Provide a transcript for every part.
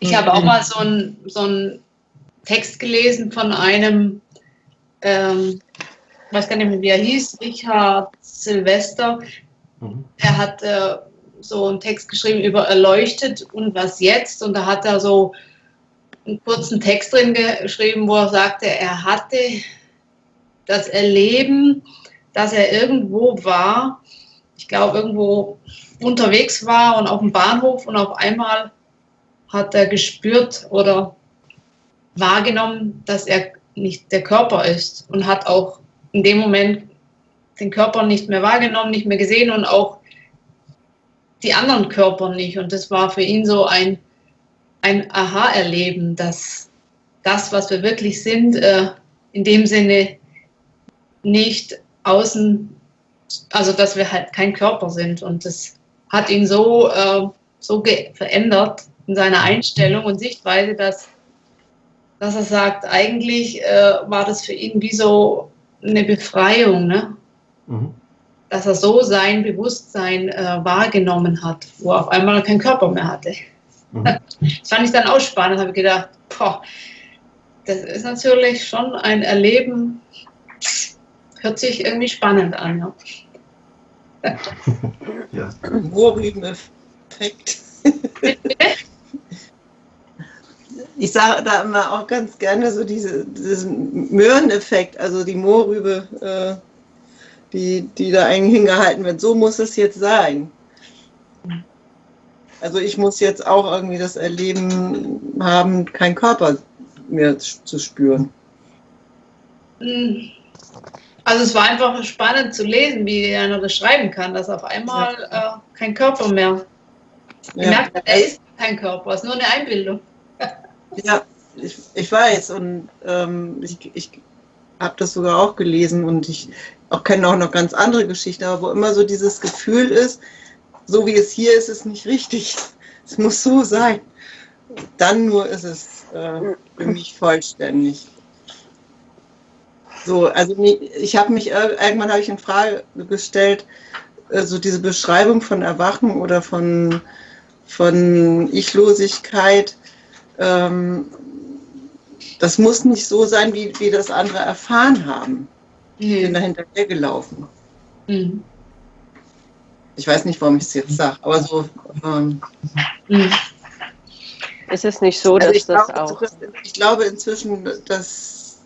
Ich habe auch mal so einen so Text gelesen von einem, ähm, ich weiß gar nicht mehr, wie er hieß, Richard Silvester. Mhm. Er hat äh, so einen Text geschrieben über Erleuchtet und was jetzt. Und da hat er so einen kurzen Text drin geschrieben, wo er sagte, er hatte das Erleben, dass er irgendwo war, ich glaube irgendwo unterwegs war und auf dem Bahnhof und auf einmal hat er gespürt oder wahrgenommen, dass er nicht der Körper ist und hat auch in dem Moment den Körper nicht mehr wahrgenommen, nicht mehr gesehen und auch die anderen Körper nicht. Und das war für ihn so ein, ein Aha-Erleben, dass das, was wir wirklich sind, äh, in dem Sinne nicht außen, also dass wir halt kein Körper sind. Und das hat ihn so, äh, so verändert in seiner Einstellung und Sichtweise, dass, dass er sagt, eigentlich äh, war das für ihn wie so eine Befreiung. Ne? Mhm dass er so sein Bewusstsein äh, wahrgenommen hat, wo er auf einmal keinen Körper mehr hatte. Mhm. Das fand ich dann auch spannend, habe ich gedacht, boah, das ist natürlich schon ein Erleben, hört sich irgendwie spannend an. Ja. ja. Mohrrübeneffekt. ich sage da immer auch ganz gerne so diese, diesen Möhreneffekt, also die Mohrrübe. Äh, die, die da eigentlich hingehalten wird. So muss es jetzt sein. Also ich muss jetzt auch irgendwie das Erleben haben, keinen Körper mehr zu spüren. Hm. Also es war einfach spannend zu lesen, wie einer das schreiben kann, dass auf einmal äh, kein Körper mehr. Ja. Merkt, er ist kein Körper, es ist nur eine Einbildung. Ja, ich, ich weiß und ähm, ich, ich habe das sogar auch gelesen und ich auch kenne auch noch ganz andere Geschichten, aber wo immer so dieses Gefühl ist, so wie es hier ist, ist nicht richtig. Es muss so sein. Dann nur ist es äh, für mich vollständig. So, also ich habe mich irgendwann habe ich in Frage gestellt, äh, so diese Beschreibung von Erwachen oder von, von Ichlosigkeit, ähm, das muss nicht so sein, wie, wie das andere erfahren haben. Ich bin da hinterher gelaufen. Mhm. Ich weiß nicht, warum ich es jetzt sage, aber so. Ähm, mhm. Ist es nicht so, also dass das glaube, auch. Ich glaube inzwischen, dass,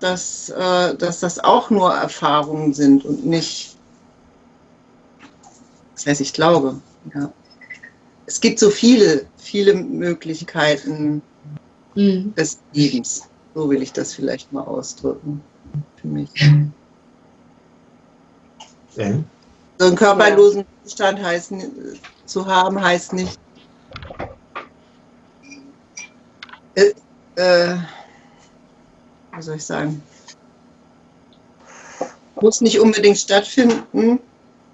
dass, äh, dass das auch nur Erfahrungen sind und nicht. Das heißt, ich glaube. Ja. Es gibt so viele, viele Möglichkeiten mhm. des Lebens. So will ich das vielleicht mal ausdrücken für mich. Mhm. So einen körperlosen Zustand heißt, zu haben, heißt nicht, äh, äh, wie soll ich sagen, muss nicht unbedingt stattfinden,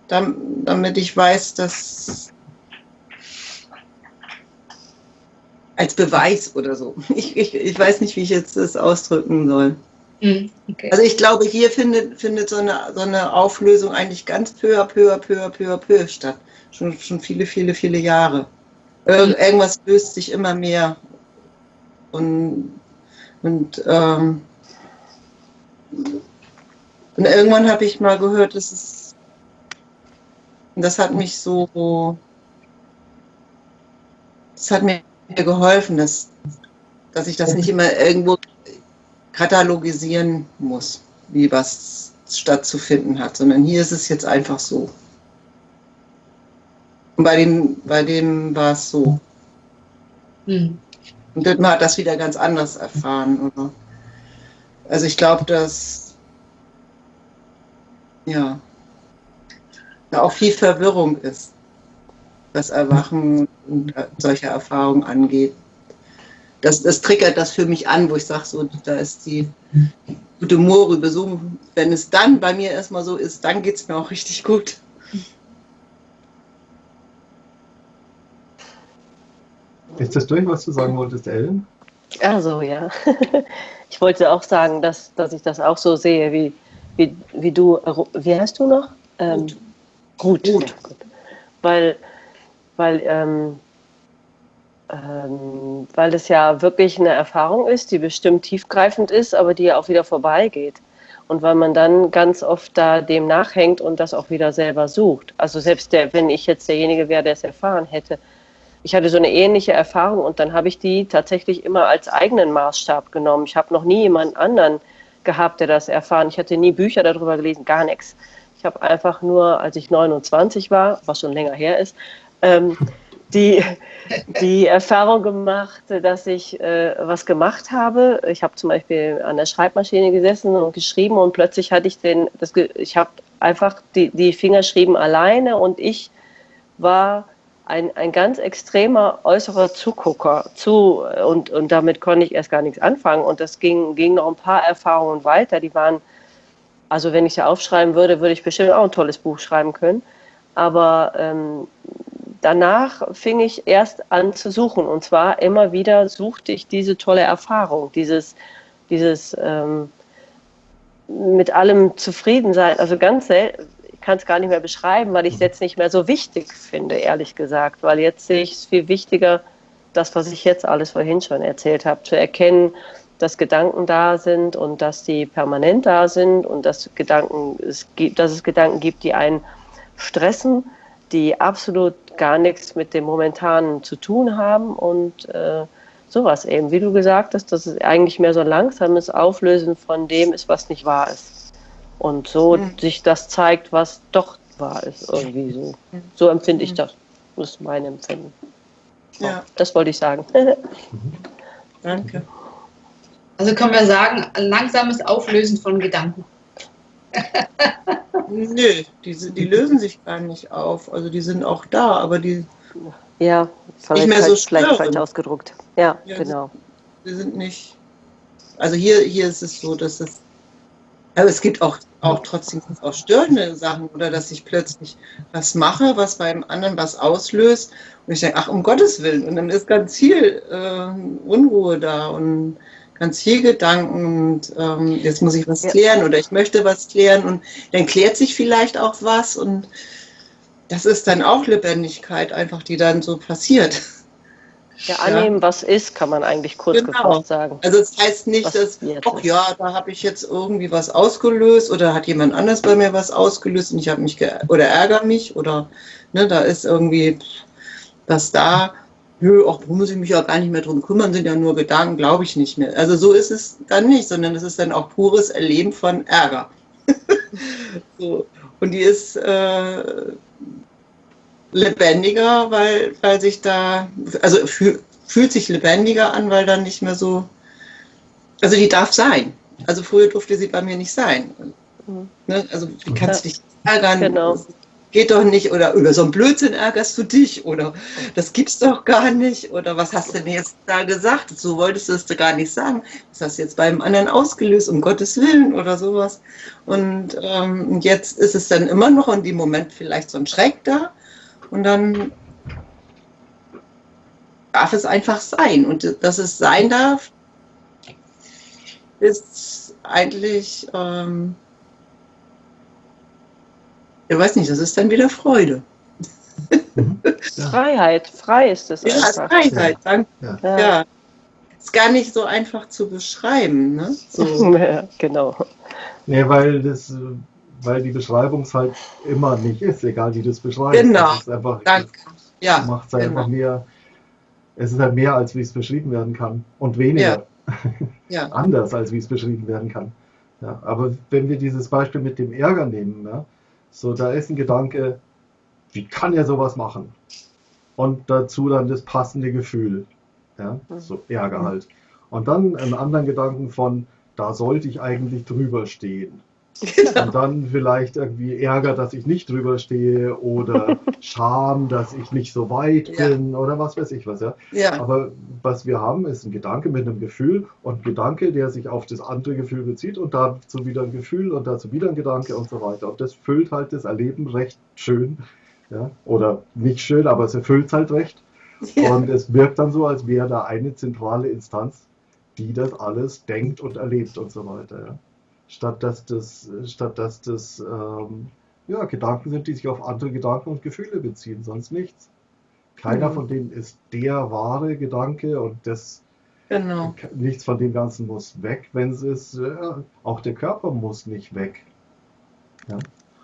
damit ich weiß, dass als Beweis oder so. Ich, ich, ich weiß nicht, wie ich jetzt das ausdrücken soll. Mhm, okay. Also ich glaube, hier findet, findet so, eine, so eine Auflösung eigentlich ganz peu à peu à peu à peu à peu statt. Schon, schon viele, viele, viele Jahre. Ir irgendwas löst sich immer mehr. Und, und, ähm, und irgendwann habe ich mal gehört, das ist, das hat mich so, das hat mir geholfen, dass, dass ich das nicht immer irgendwo katalogisieren muss, wie was stattzufinden hat, sondern hier ist es jetzt einfach so. Und bei dem, bei dem war es so. Hm. Und Dittmar hat das wieder ganz anders erfahren. Oder? Also ich glaube, dass ja, da auch viel Verwirrung ist, was Erwachen und solche Erfahrungen angeht das, das triggert das für mich an, wo ich sage, so, da ist die gute Mohrrübe. So, wenn es dann bei mir erstmal so ist, dann geht es mir auch richtig gut. Ist das durch, was du sagen wolltest, Ellen? Also ja. Ich wollte auch sagen, dass, dass ich das auch so sehe, wie, wie, wie du, wie heißt du noch? Ähm, gut. Gut. gut. Weil, weil ähm, Ähm, weil es ja wirklich eine Erfahrung ist, die bestimmt tiefgreifend ist, aber die ja auch wieder vorbeigeht. Und weil man dann ganz oft da dem nachhängt und das auch wieder selber sucht. Also selbst der, wenn ich jetzt derjenige wäre, der es erfahren hätte, ich hatte so eine ähnliche Erfahrung und dann habe ich die tatsächlich immer als eigenen Maßstab genommen. Ich habe noch nie jemand anderen gehabt, der das erfahren. Ich hatte nie Bücher darüber gelesen, gar nichts. Ich habe einfach nur, als ich 29 war, was schon länger her ist, ähm, die, die Erfahrung gemacht, dass ich äh, was gemacht habe. Ich habe zum Beispiel an der Schreibmaschine gesessen und geschrieben und plötzlich hatte ich den, das, ich habe einfach, die, die Finger schrieben alleine und ich war ein, ein ganz extremer äußerer Zugucker zu und, und damit konnte ich erst gar nichts anfangen und das ging, ging noch ein paar Erfahrungen weiter, die waren, also wenn ich sie aufschreiben würde, würde ich bestimmt auch ein tolles Buch schreiben können, aber ähm, danach fing ich erst an zu suchen. Und zwar immer wieder suchte ich diese tolle Erfahrung, dieses, dieses ähm, mit allem zufrieden sein, also ganz selten, kann es gar nicht mehr beschreiben, weil ich es jetzt nicht mehr so wichtig finde, ehrlich gesagt. Weil jetzt sehe ich es viel wichtiger, das, was ich jetzt alles vorhin schon erzählt habe, zu erkennen, dass Gedanken da sind und dass die permanent da sind und dass, Gedanken, es gibt, dass es Gedanken gibt, die einen stressen, die absolut gar nichts mit dem Momentanen zu tun haben und äh, sowas eben. Wie du gesagt hast, dass es eigentlich mehr so ein langsames Auflösen von dem ist, was nicht wahr ist. Und so mhm. sich das zeigt, was doch wahr ist, irgendwie so. So empfinde ich das. Das ist mein Empfinden. Ja. Das wollte ich sagen. Danke. Also können wir sagen, langsames Auflösen von Gedanken. Nö, die, die lösen sich gar nicht auf. Also die sind auch da, aber die. Ja, nicht mehr so vielleicht falsch ausgedruckt. Ja, ja genau. Die sind nicht. Also hier, hier ist es so, dass es aber es gibt auch, auch trotzdem auch störende Sachen oder dass ich plötzlich was mache, was beim anderen was auslöst und ich denke, ach, um Gottes Willen. Und dann ist ganz viel äh, Unruhe da und ganz viel Gedanken und ähm, jetzt muss ich was klären oder ich möchte was klären und dann klärt sich vielleicht auch was und das ist dann auch Lebendigkeit einfach, die dann so passiert. Ja, annehmen, ja. was ist, kann man eigentlich kurz genau. gefasst sagen. Also es das heißt nicht, was dass, ach ja, da habe ich jetzt irgendwie was ausgelöst oder hat jemand anders bei mir was ausgelöst und ich habe mich oder ärgere mich oder ne, da ist irgendwie was da. Nö, auch muss ich mich ja gar nicht mehr drum kümmern, sind ja nur Gedanken, glaube ich nicht mehr. Also so ist es dann nicht, sondern es ist dann auch pures Erleben von Ärger. so. Und die ist äh, lebendiger, weil, weil sich da, also fühl, fühlt sich lebendiger an, weil dann nicht mehr so, also die darf sein. Also früher durfte sie bei mir nicht sein. Mhm. Ne? Also wie kannst du dich ärgern? Genau. Geht doch nicht, oder über so einen Blödsinn ärgerst du dich, oder das gibt's doch gar nicht, oder was hast du denn jetzt da gesagt? So wolltest du es gar nicht sagen. Das hast du jetzt beim anderen ausgelöst, um Gottes Willen, oder sowas. Und ähm, jetzt ist es dann immer noch in dem Moment vielleicht so ein Schreck da, und dann darf es einfach sein. Und dass es sein darf, ist eigentlich, ähm, ich weiß nicht, das ist dann wieder Freude. Mhm. Freiheit, frei ist es. Ja, einfach. Freiheit, danke. Ja. ja. Ist gar nicht so einfach zu beschreiben. Ne? So. ja, genau. Nee, weil das weil die Beschreibung es halt immer nicht ist, egal wie du es beschreibst. Genau. Es einfach, Danke. Ja, macht es halt genau. einfach mehr, es ist halt mehr, als wie es beschrieben werden kann. Und weniger. Ja. ja. Anders, als wie es beschrieben werden kann. Ja, aber wenn wir dieses Beispiel mit dem Ärger nehmen, ja, so da ist ein Gedanke, wie kann er sowas machen? Und dazu dann das passende Gefühl. Ja, mhm. so Ärger halt. Und dann einen anderen Gedanken von, da sollte ich eigentlich drüber stehen. Genau. Und dann vielleicht irgendwie Ärger, dass ich nicht drüber stehe oder Scham, dass ich nicht so weit ja. bin oder was weiß ich was. Ja? ja? Aber was wir haben, ist ein Gedanke mit einem Gefühl und ein Gedanke, der sich auf das andere Gefühl bezieht und dazu wieder ein Gefühl und dazu wieder ein Gedanke und so weiter. Und das füllt halt das Erleben recht schön. Ja? Oder nicht schön, aber es erfüllt es halt recht. Ja. Und es wirkt dann so, als wäre da eine zentrale Instanz, die das alles denkt und erlebt und so weiter. Ja? statt dass das, statt dass das ähm, ja, Gedanken sind, die sich auf andere Gedanken und Gefühle beziehen, sonst nichts. Keiner mhm. von denen ist der wahre Gedanke und das genau. nichts von dem Ganzen muss weg, wenn es ist. Äh, auch der Körper muss nicht weg. Ja?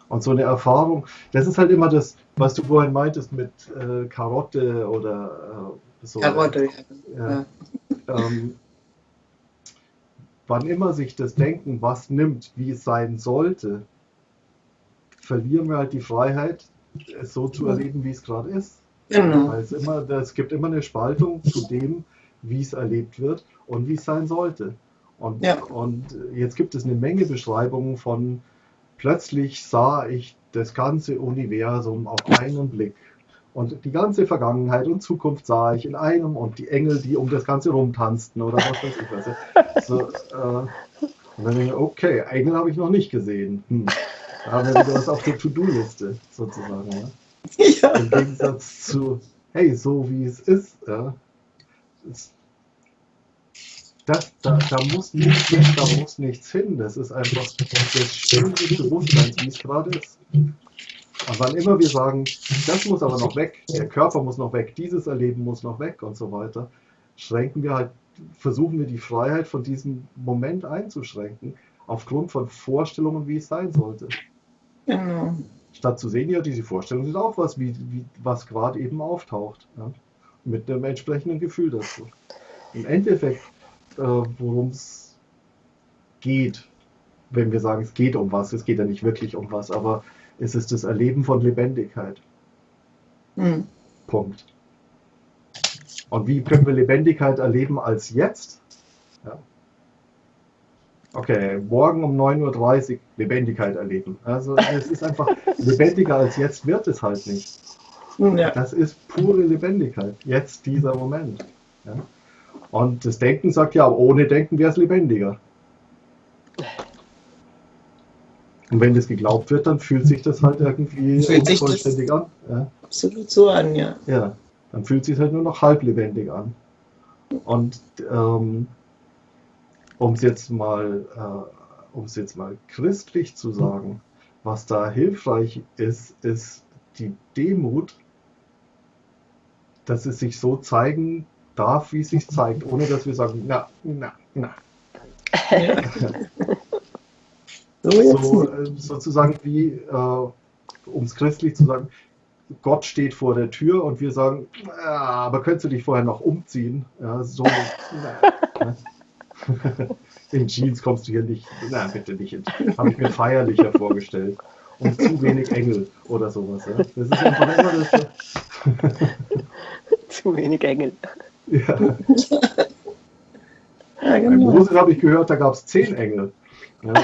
Und so eine Erfahrung, das ist halt immer das, was du vorhin meintest mit äh, Karotte oder äh, so. Karotte, ja. ja. Ähm, wann immer sich das Denken was nimmt, wie es sein sollte, verlieren wir halt die Freiheit, es so zu erleben, wie es gerade ist. Genau. Weil es, immer, es gibt immer eine Spaltung zu dem, wie es erlebt wird und wie es sein sollte. Und, ja. und jetzt gibt es eine Menge Beschreibungen von, plötzlich sah ich das ganze Universum auf einen Blick. Und die ganze Vergangenheit und Zukunft sah ich in einem und die Engel, die um das Ganze rumtanzten oder was weiß ich was. So, äh, und dann denke ich, okay, Engel habe ich noch nicht gesehen. Hm. Da haben wir wieder was auf der To-Do-Liste sozusagen. Ja? Ja. Im Gegensatz zu, hey, so wie es ist. Ja? Das, da, da, muss nichts hin, da muss nichts hin. Das ist einfach das Schöne des Bewusstseins, wie es gerade ist. Und wann immer wir sagen, das muss aber noch weg, der Körper muss noch weg, dieses Erleben muss noch weg und so weiter, schränken wir halt, versuchen wir die Freiheit von diesem Moment einzuschränken, aufgrund von Vorstellungen, wie es sein sollte. Genau. Statt zu sehen, ja, diese Vorstellung ist auch was, wie, wie was gerade eben auftaucht. Ja? Mit einem entsprechenden Gefühl dazu. Im Endeffekt, äh, worum es geht, wenn wir sagen, es geht um was, es geht ja nicht wirklich um was, aber es ist das Erleben von Lebendigkeit. Mhm. Punkt. Und wie können wir Lebendigkeit erleben als jetzt? Ja. Okay, morgen um 9.30 Uhr Lebendigkeit erleben. Also es ist einfach lebendiger als jetzt wird es halt nicht. Ja. Das ist pure Lebendigkeit. Jetzt dieser Moment. Ja? Und das Denken sagt ja, ohne Denken wäre es lebendiger. Und wenn das geglaubt wird, dann fühlt sich das halt irgendwie vollständig an. Ja? Absolut so an, ja. Ja, dann fühlt sich halt nur noch halb lebendig an. Und ähm, um es jetzt mal, äh, um es jetzt mal christlich zu sagen, was da hilfreich ist, ist die Demut, dass es sich so zeigen darf, wie es sich zeigt, ohne dass wir sagen, na, na, na. Ja. so, äh, sozusagen wie, äh, um es christlich zu sagen, Gott steht vor der Tür und wir sagen, ja, aber könntest du dich vorher noch umziehen? Ja, so, in Jeans kommst du hier nicht. Na, bitte nicht. Habe ich mir feierlicher vorgestellt. Und zu wenig Engel oder sowas. Ja? Das ist einfach immer das. zu wenig Engel. Ja. ja genau. Bei Mose habe ich gehört, da gab es zehn Engel. Ja.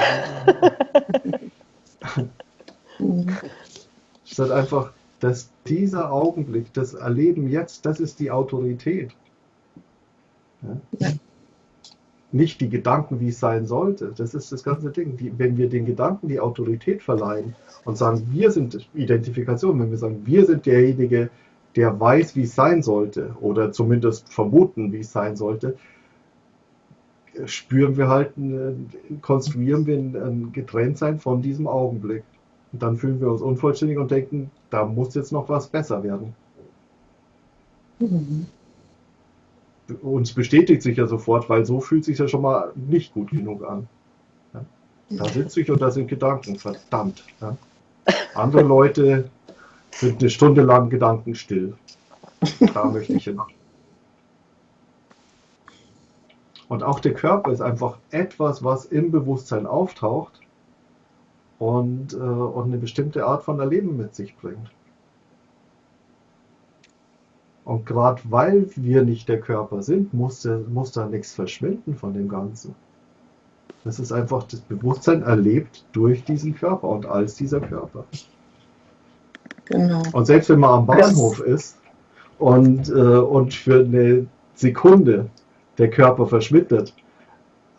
Statt einfach, dass dieser Augenblick, das Erleben jetzt, das ist die Autorität. Ja? nicht die Gedanken, wie es sein sollte. Das ist das ganze Ding. Die, wenn wir den Gedanken die Autorität verleihen und sagen, wir sind Identifikation, wenn wir sagen, wir sind derjenige, der weiß, wie es sein sollte oder zumindest vermuten, wie es sein sollte, spüren wir halt, konstruieren wir ein Getrenntsein von diesem Augenblick. Und dann fühlen wir uns unvollständig und denken, da muss jetzt noch was besser werden. Mhm uns bestätigt sich ja sofort, weil so fühlt sich ja schon mal nicht gut genug an. Ja? Da sitze ich und da sind Gedanken, verdammt. Ja? Andere Leute sind eine Stunde lang Gedanken still. Da möchte ich hin. Und auch der Körper ist einfach etwas, was im Bewusstsein auftaucht und, äh, und eine bestimmte Art von Erleben mit sich bringt. Und gerade weil wir nicht der Körper sind, muss, muss da nichts verschwinden von dem Ganzen. Das ist einfach das Bewusstsein erlebt durch diesen Körper und als dieser Körper. Genau. Und selbst wenn man am Bahnhof ist und, äh, und für eine Sekunde der Körper verschwindet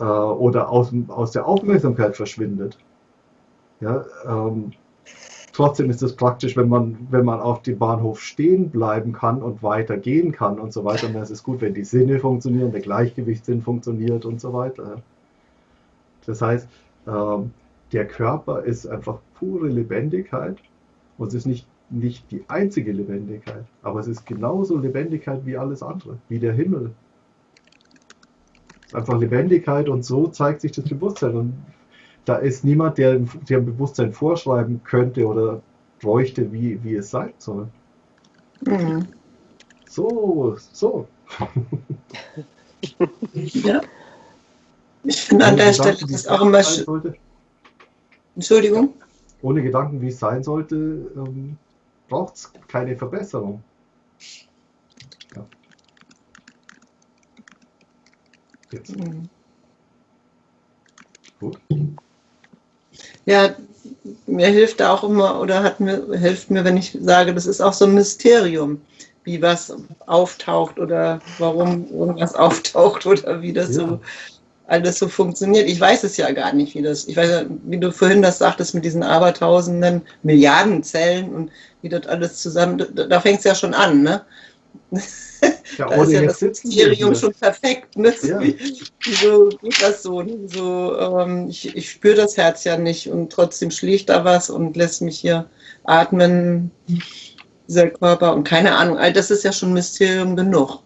äh, oder aus, aus der Aufmerksamkeit verschwindet, ja, ähm, Trotzdem ist es praktisch, wenn man, wenn man auf dem Bahnhof stehen bleiben kann und weiter gehen kann und so weiter. Und es ist gut, wenn die Sinne funktionieren, der Gleichgewichtssinn funktioniert und so weiter. Das heißt, ähm, der Körper ist einfach pure Lebendigkeit und es ist nicht, nicht die einzige Lebendigkeit, aber es ist genauso Lebendigkeit wie alles andere, wie der Himmel. Ist einfach Lebendigkeit und so zeigt sich das Bewusstsein. Und da ist niemand, der, ein Bewusstsein vorschreiben könnte oder bräuchte, wie, wie es sein soll. Mhm. So, so. ja. Ich finde an der Stelle das auch immer schön. Entschuldigung? Ohne Gedanken, wie es sein sollte, ähm, braucht es keine Verbesserung. Jetzt. Mhm. Gut. Ja, mir hilft da auch immer oder hat mir, hilft mir, wenn ich sage, das ist auch so ein Mysterium, wie was auftaucht oder warum irgendwas auftaucht oder wie das ja. so alles so funktioniert. Ich weiß es ja gar nicht, wie das, ich weiß ja, wie du vorhin das sagtest mit diesen abertausenden Milliarden Zellen und wie das alles zusammen, da, da fängt es ja schon an, ne? Ja, da ist ja das Mysterium schon perfekt. Ne? Ja. Wieso geht das so? Ne? so ähm, ich, ich spüre das Herz ja nicht und trotzdem schlägt da was und lässt mich hier atmen, dieser Körper und keine Ahnung. All das ist ja schon Mysterium genug.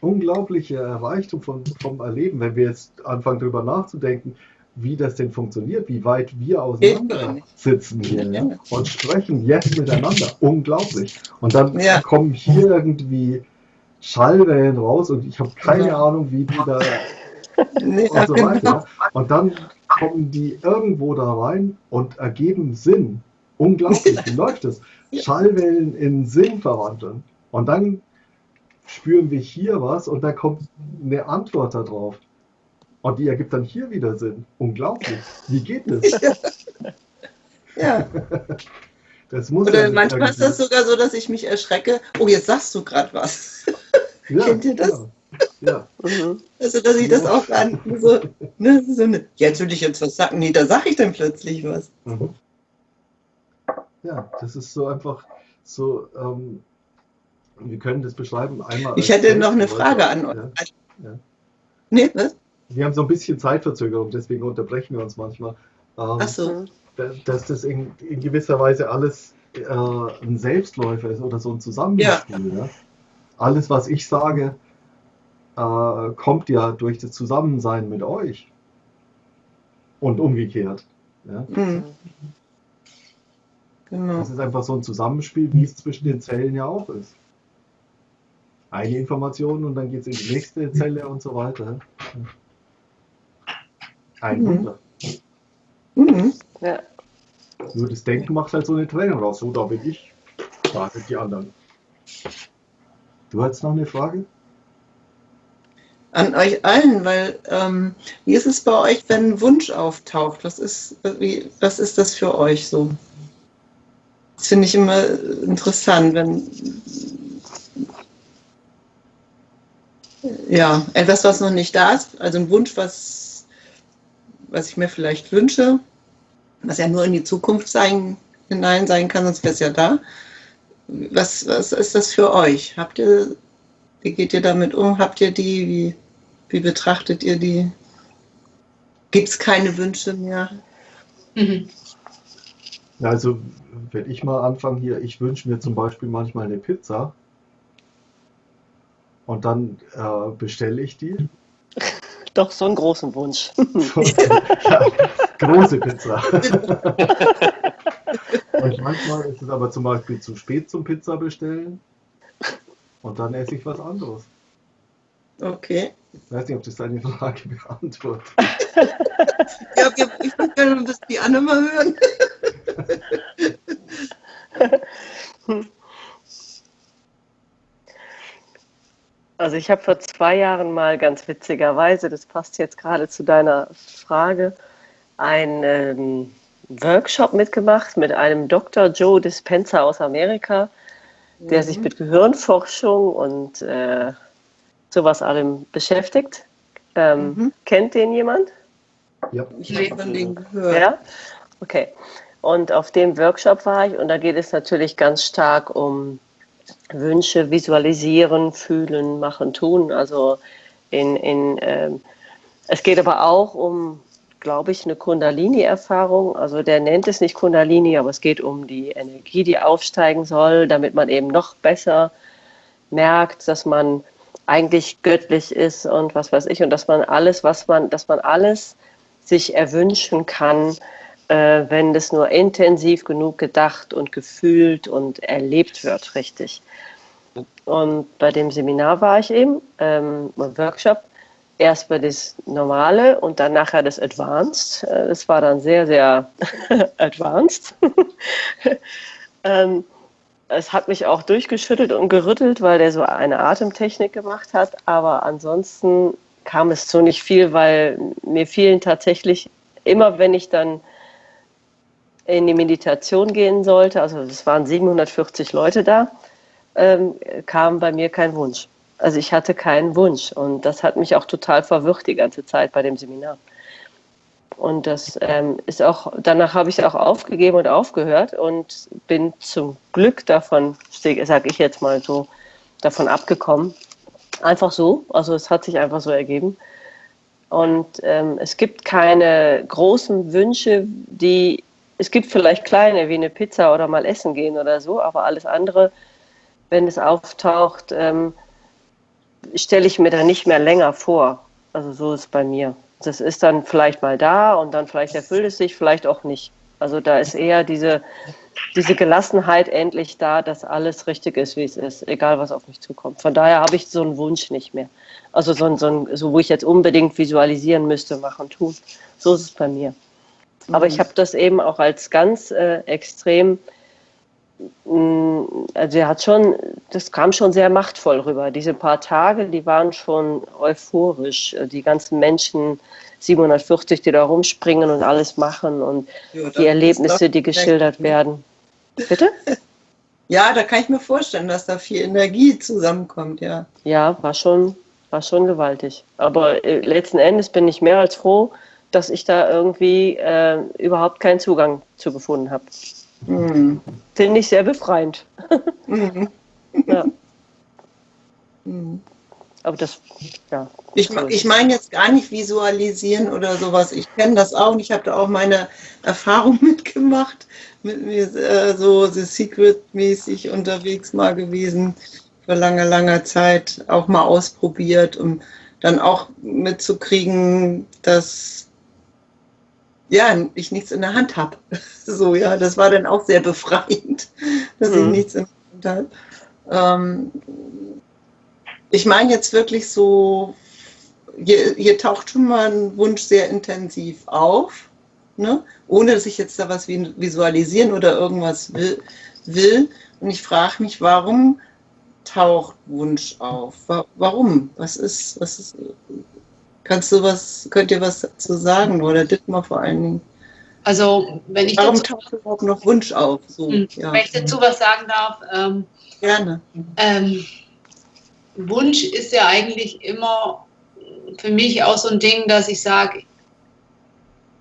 Unglaubliche Reichtum von, vom Erleben, wenn wir jetzt anfangen darüber nachzudenken, wie das denn funktioniert, wie weit wir auseinander sitzen hier ja, und sprechen jetzt miteinander. Unglaublich. Und dann ja. kommen hier irgendwie Schallwellen raus und ich habe keine ja. Ahnung, wie die da nee, und so weiter. Genau. Und dann kommen die irgendwo da rein und ergeben Sinn. Unglaublich, wie läuft das? Schallwellen in Sinn verwandeln. Und dann spüren wir hier was und da kommt eine Antwort darauf. Und die ergibt dann hier wieder Sinn. Unglaublich. Wie geht das? Ja. Das muss Oder ja manchmal ist das sogar so, dass ich mich erschrecke. Oh, jetzt sagst du gerade was. Ja, Kennt ihr das? Ja. ja. Mhm. Also, dass ich das auch gar nicht so, ne, so eine, jetzt will ich jetzt was sagen. Nee, da sage ich dann plötzlich was. Mhm. Ja, das ist so einfach so, ähm, wir können das beschreiben einmal. Ich hätte noch eine Frage an euch. Ja. Ja. Nee, was? Wir haben so ein bisschen Zeitverzögerung, deswegen unterbrechen wir uns manchmal. Ähm, Ach so. Dass das in, in gewisser Weise alles äh, ein Selbstläufer ist oder so ein Zusammenspiel. Ja. ja? Alles, was ich sage, äh, kommt ja durch das Zusammensein mit euch. Und umgekehrt. Ja? Mhm. Genau. Das ist einfach so ein Zusammenspiel, wie es zwischen den Zellen ja auch ist. Eine Information und dann geht es in die nächste Zelle und so weiter. Ein mhm. Wunder. Mhm. Ja. Nur das Denken macht halt so eine Trennung raus. So, da bin ich, da sind die anderen. Du hast noch eine Frage? An euch allen, weil ähm, wie ist es bei euch, wenn ein Wunsch auftaucht? Was ist, wie, was ist das für euch so? Das finde ich immer interessant, wenn ja, etwas, was noch nicht da ist, also ein Wunsch, was, was ich mir vielleicht wünsche, was ja nur in die Zukunft sein, hinein sein kann, sonst wäre es ja da. Was, was ist das für euch? Habt ihr, wie geht ihr damit um? Habt ihr die, wie, wie betrachtet ihr die? Gibt es keine Wünsche mehr? Mhm. Also, wenn ich mal anfange hier, ich wünsche mir zum Beispiel manchmal eine Pizza und dann äh, bestelle ich die. Doch, so einen großen Wunsch. ja, große Pizza. Und manchmal ist es aber zum Beispiel zu spät zum Pizza bestellen. Und dann esse ich was anderes. Okay. Ich weiß nicht, ob das deine Frage beantwortet. ja, ich würde gerne das die Anne mal hören. Also ich habe vor zwei Jahren mal ganz witzigerweise, das passt jetzt gerade zu deiner Frage, einen ähm, Workshop mitgemacht mit einem Dr. Joe Dispenza aus Amerika, der mhm. sich mit Gehirnforschung und äh, sowas allem beschäftigt. Ähm, mhm. Kennt den jemand? Ja, ich habe von dem gehört. Ja? Okay. Und auf dem Workshop war ich und da geht es natürlich ganz stark um Wünsche visualisieren, fühlen, machen, tun. Also in, in ähm, es geht aber auch um glaube ich, eine Kundalini-Erfahrung. Also der nennt es nicht Kundalini, aber es geht um die Energie, die aufsteigen soll, damit man eben noch besser merkt, dass man eigentlich göttlich ist und was weiß ich und dass man alles, was man, dass man alles sich erwünschen kann, äh, wenn das nur intensiv genug gedacht und gefühlt und erlebt wird, richtig. Und bei dem Seminar war ich eben, ähm, Workshop, erst bei das Normale und dann nachher das Advanced. Äh, das war dann sehr, sehr advanced. ähm, es hat mich auch durchgeschüttelt und gerüttelt, weil der so eine Atemtechnik gemacht hat. Aber ansonsten kam es zu nicht viel, weil mir fielen tatsächlich immer, wenn ich dann in die Meditation gehen sollte, also es waren 740 Leute da, ähm, kam bei mir kein Wunsch. Also ich hatte keinen Wunsch und das hat mich auch total verwirrt die ganze Zeit bei dem Seminar. Und das ähm, ist auch, danach habe ich auch aufgegeben und aufgehört und bin zum Glück davon, sage ich jetzt mal so, davon abgekommen. Einfach so, also es hat sich einfach so ergeben. Und ähm, es gibt keine großen Wünsche, die, es gibt vielleicht kleine, wie eine Pizza oder mal essen gehen oder so, aber alles andere, wenn es auftaucht, ähm, stelle ich mir da nicht mehr länger vor. Also so ist es bei mir das ist dann vielleicht mal da und dann vielleicht erfüllt es sich, vielleicht auch nicht. Also da ist eher diese, diese Gelassenheit endlich da, dass alles richtig ist, wie es ist, egal was auf mich zukommt. Von daher habe ich so einen Wunsch nicht mehr. Also so, so, ein, so wo ich jetzt unbedingt visualisieren müsste, machen, tun. So ist es bei mir. Aber ich mhm. habe das eben auch als ganz äh, extrem Mm, also er hat schon, das kam schon sehr machtvoll rüber. Diese paar Tage, die waren schon euphorisch. Die ganzen Menschen, 740, die da rumspringen und alles machen und ja, die Erlebnisse, die geschildert werden. Bitte? Ja, da kann ich mir vorstellen, dass da viel Energie zusammenkommt, ja. Ja, war schon, war schon gewaltig. Aber äh, letzten Endes bin ich mehr als froh, dass ich da irgendwie äh, überhaupt keinen Zugang zu gefunden habe. Mhm. Finde ich sehr befreiend. Mhm. ja. Mhm. Aber das, ja. Ich, ich meine jetzt gar nicht visualisieren oder sowas. Ich kenne das auch und ich habe da auch meine Erfahrung mitgemacht, mit mir äh, so The Secret-mäßig unterwegs mal gewesen, für lange, lange Zeit auch mal ausprobiert, um dann auch mitzukriegen, dass ja, ich nichts in der Hand habe. So, ja, das war dann auch sehr befreiend, dass mhm. ich nichts in der Hand habe. Ähm, ich meine jetzt wirklich so, hier, hier, taucht schon mal ein Wunsch sehr intensiv auf, ne? ohne dass ich jetzt da was visualisieren oder irgendwas will. will. Und ich frage mich, warum taucht Wunsch auf? Warum? Was ist, was ist, Kannst du was, könnt ihr was dazu sagen oder Dittmar vor allen Dingen? Also, wenn ich Warum dazu, taucht überhaupt noch Wunsch auf? So, hm, ja. Wenn ich dazu was sagen darf. Ähm, Gerne. Ähm, Wunsch ist ja eigentlich immer für mich auch so ein Ding, dass ich sage,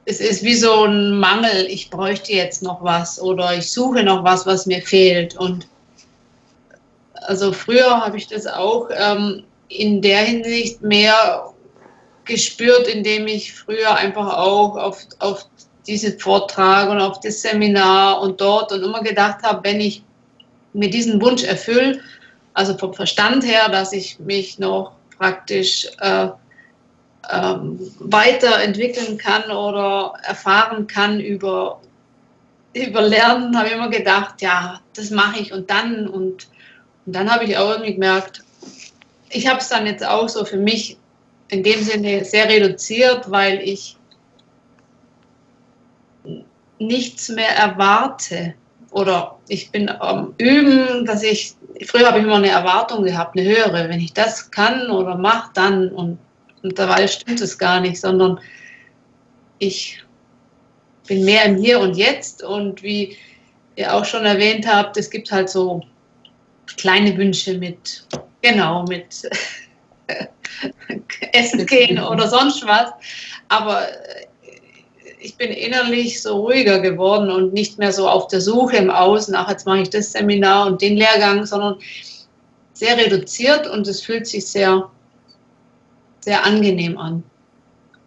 es ist wie so ein Mangel, ich bräuchte jetzt noch was oder ich suche noch was, was mir fehlt. Und also früher habe ich das auch ähm, in der Hinsicht mehr gespürt, indem ich früher einfach auch auf, auf diesen Vortrag und auf das Seminar und dort und immer gedacht habe, wenn ich mir diesen Wunsch erfülle, also vom Verstand her, dass ich mich noch praktisch äh, ähm, weiterentwickeln kann oder erfahren kann über, über Lernen, habe ich immer gedacht, ja, das mache ich und dann und, und dann habe ich auch irgendwie gemerkt, ich habe es dann jetzt auch so für mich in dem Sinne sehr reduziert, weil ich nichts mehr erwarte. Oder ich bin am Üben, dass ich, früher habe ich immer eine Erwartung gehabt, eine höhere. Wenn ich das kann oder mache, dann. Und mittlerweile stimmt es gar nicht, sondern ich bin mehr im Hier und Jetzt. Und wie ihr auch schon erwähnt habt, es gibt halt so kleine Wünsche mit, genau, mit essen gehen oder sonst was. Aber äh, ich bin innerlich so ruhiger geworden und nicht mehr so auf der Suche im Außen, ach, jetzt mache ich das Seminar und den Lehrgang, sondern sehr reduziert und es fühlt sich sehr, sehr angenehm an.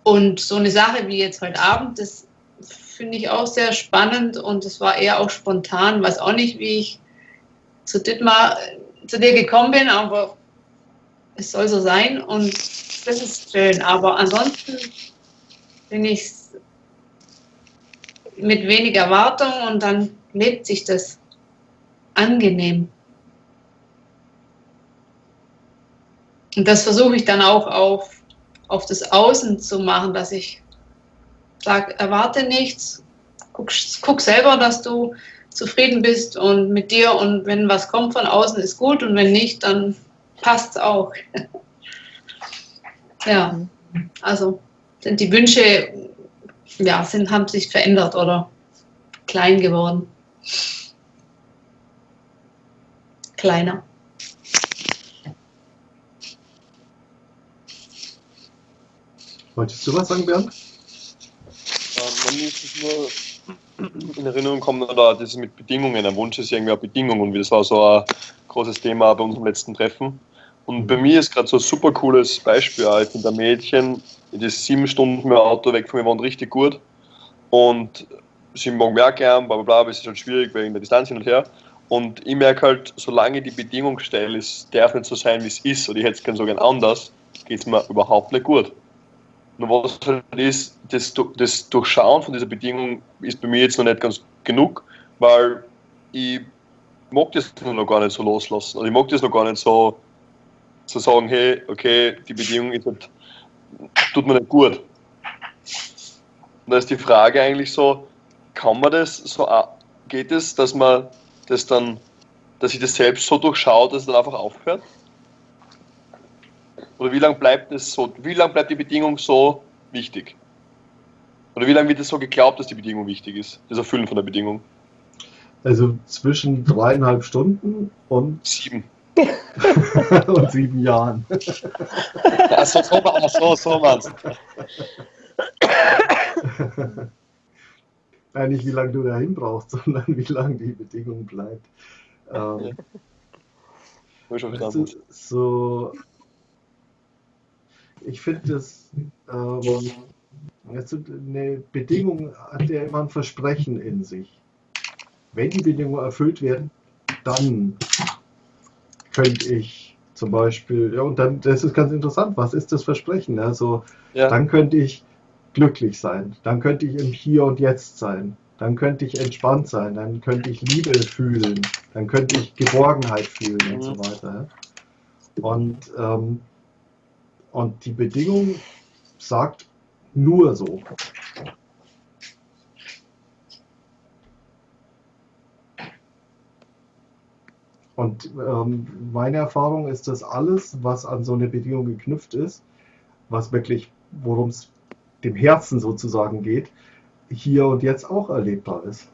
Und so eine Sache wie jetzt heute Abend, das finde ich auch sehr spannend und es war eher auch spontan, weiß auch nicht, wie ich zu Dittmar, zu dir gekommen bin, aber es soll so sein und das ist schön. Aber ansonsten bin ich mit wenig Erwartung und dann lebt sich das angenehm. Und das versuche ich dann auch auf, auf das Außen zu machen, dass ich sage, erwarte nichts, guck, guck selber, dass du zufrieden bist und mit dir und wenn was kommt von außen, ist gut und wenn nicht, dann passt es auch. ja, also sind die Wünsche, ja, sind, haben sich verändert oder klein geworden. Kleiner. Wolltest du was sagen, Bernd? man muss es nur in Erinnerung kommen, oder das mit Bedingungen. Ein Wunsch ist irgendwie eine Bedingung und das war so ein großes Thema bei unserem letzten Treffen. Und bei mir ist gerade so ein super cooles Beispiel. Ich finde ein Mädchen, die ist sieben Stunden mit dem Auto weg von mir wohnt richtig gut. Und sie mag mehr gern, bla bla bla, aber es ist halt schwierig wegen der Distanz hin und her. Und ich merke halt, solange die Bedingung gestellt ist, darf nicht so sein, wie es ist, oder ich hätte es gerne so gern anders, geht es mir überhaupt nicht gut. Nur was halt ist, das, das Durchschauen von dieser Bedingung ist bei mir jetzt noch nicht ganz genug, weil ich mag das noch gar nicht so loslassen. Also ich mag das noch gar nicht so, so sagen, hey, okay, die Bedingung ist halt, tut mir nicht gut. Und da ist die Frage eigentlich so, kann man das so, geht es, dass man das dann, dass ich das selbst so durchschaue, dass es dann einfach aufhört? Oder wie lange bleibt es so, wie lange bleibt die Bedingung so wichtig? Oder wie lange wird es so geglaubt, dass die Bedingung wichtig ist? Das Erfüllen von der Bedingung? Also zwischen dreieinhalb Stunden und sieben. und sieben Jahren. Achso, so, ach so, so meinst Nein, nicht wie lange du dahin brauchst, sondern wie lange die Bedingung bleibt. Ähm, ja. so, ich finde das ähm, eine Bedingung hat ja immer ein Versprechen in sich. Wenn die Bedingungen erfüllt werden, dann könnte ich zum Beispiel, ja, und dann, das ist ganz interessant, was ist das Versprechen? Also, ja. dann könnte ich glücklich sein, dann könnte ich im Hier und Jetzt sein, dann könnte ich entspannt sein, dann könnte ich Liebe fühlen, dann könnte ich Geborgenheit fühlen mhm. und so mhm. weiter. Und ähm, und die Bedingung sagt nur so. Und ähm, meine Erfahrung ist, dass alles, was an so eine Bedingung geknüpft ist, was wirklich, worum es dem Herzen sozusagen geht, hier und jetzt auch erlebbar ist.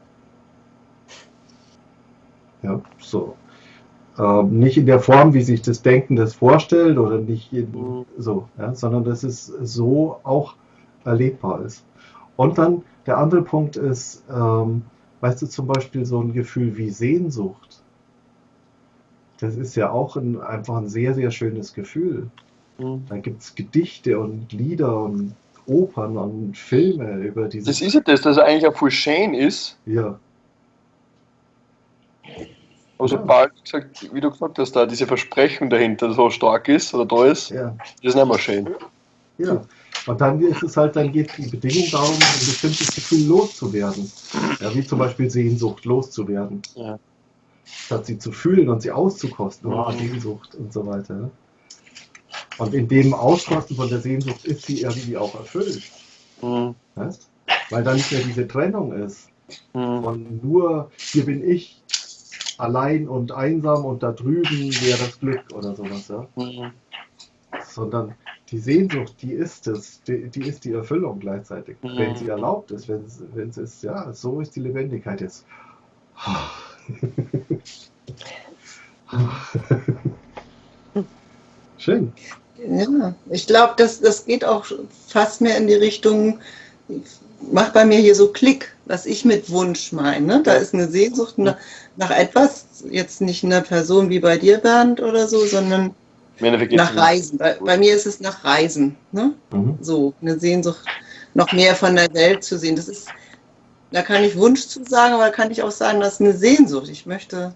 Ja, so. Ähm, nicht in der Form, wie sich das Denken das vorstellt oder nicht in, mhm. so, ja, sondern dass es so auch erlebbar ist. Und dann der andere Punkt ist, ähm, weißt du, zum Beispiel so ein Gefühl wie Sehnsucht. Das ist ja auch ein, einfach ein sehr, sehr schönes Gefühl. Mhm. Da gibt es Gedichte und Lieder und Opern und Filme über diese. Das ist ja das, dass er eigentlich auch voll schön ist. Ja. Sobald, wie du gesagt hast, da diese Versprechung dahinter so stark ist oder da ist, ja. das ist nicht mehr schön. Ja, und dann ist es halt, dann geht die Bedingung darum, ein bestimmtes Gefühl loszuwerden. Ja, wie zum Beispiel Sehnsucht loszuwerden. Ja. Statt sie zu fühlen und sie auszukosten. Oh, Sehnsucht und so weiter. Und in dem Auskosten von der Sehnsucht ist sie irgendwie auch erfüllt. Mhm. Weil da nicht mehr diese Trennung ist. Mhm. Von nur, hier bin ich, allein und einsam und da drüben wäre das Glück oder sowas, ja. Mhm. Sondern die Sehnsucht, die ist es, die, die ist die Erfüllung gleichzeitig, mhm. wenn sie erlaubt ist, wenn es, wenn es ist, ja, so ist die Lebendigkeit jetzt. Schön. Ja, ich glaube, das, das geht auch fast mehr in die Richtung, macht bei mir hier so Klick, was ich mit Wunsch meine. Da ist eine Sehnsucht nach, nach etwas, jetzt nicht einer Person wie bei dir, Bernd, oder so, sondern nach Reisen. Bei, bei, mir ist es nach Reisen. Ne? Mhm. So, eine Sehnsucht, noch mehr von der Welt zu sehen. Das ist, da kann ich Wunsch zu sagen, aber da kann ich auch sagen, das ist eine Sehnsucht. Ich möchte,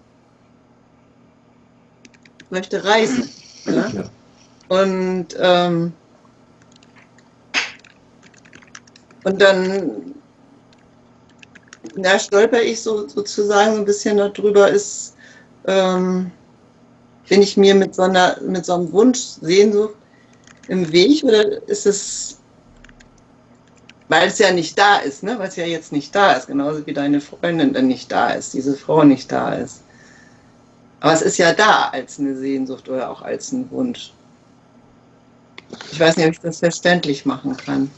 möchte reisen. Ne? Ja. Und, ähm, und dann da stolper ich so, sozusagen so ein bisschen darüber, ist, ähm, bin ich mir mit so, einer, mit so einem Wunsch, Sehnsucht im Weg oder ist es, weil es ja nicht da ist, ne? weil es ja jetzt nicht da ist, genauso wie deine Freundin dann nicht da ist, diese Frau nicht da ist. Aber es ist ja da als eine Sehnsucht oder auch als ein Wunsch. Ich weiß nicht, ob ich das verständlich machen kann.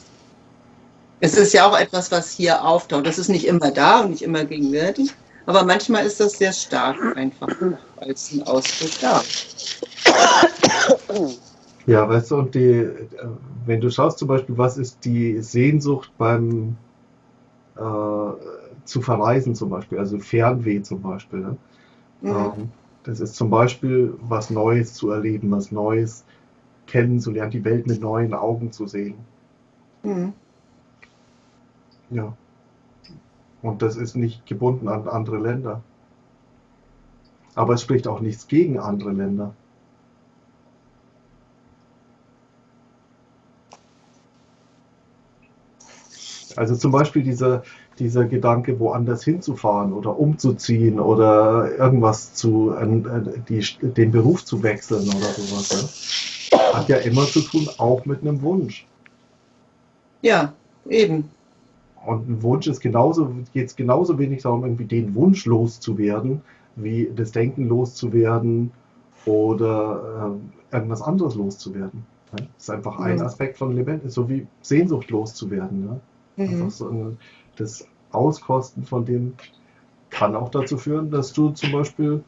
Es ist ja auch etwas, was hier auftaucht. Das ist nicht immer da und nicht immer gegenwärtig, aber manchmal ist das sehr stark einfach als ein Ausdruck da. Ja, weißt du, und die, wenn du schaust zum Beispiel, was ist die Sehnsucht beim äh, zu verreisen zum Beispiel, also Fernweh zum Beispiel. Ne? Mhm. Ähm, das ist zum Beispiel was Neues zu erleben, was Neues kennenzulernen, die Welt mit neuen Augen zu sehen. Mhm. Ja. Und das ist nicht gebunden an andere Länder. Aber es spricht auch nichts gegen andere Länder. Also zum Beispiel dieser, dieser Gedanke, woanders hinzufahren oder umzuziehen oder irgendwas zu, die, den Beruf zu wechseln oder sowas, ja, hat ja immer zu tun, auch mit einem Wunsch. Ja, eben. Und ein Wunsch ist genauso, geht es genauso wenig darum, irgendwie den Wunsch loszuwerden, wie das Denken loszuwerden oder äh, irgendwas anderes loszuwerden. Ne? Das ist einfach ein Aspekt von Lebendig, so wie Sehnsucht loszuwerden. Ne? Mhm. So ein, das Auskosten von dem kann auch dazu führen, dass du zum Beispiel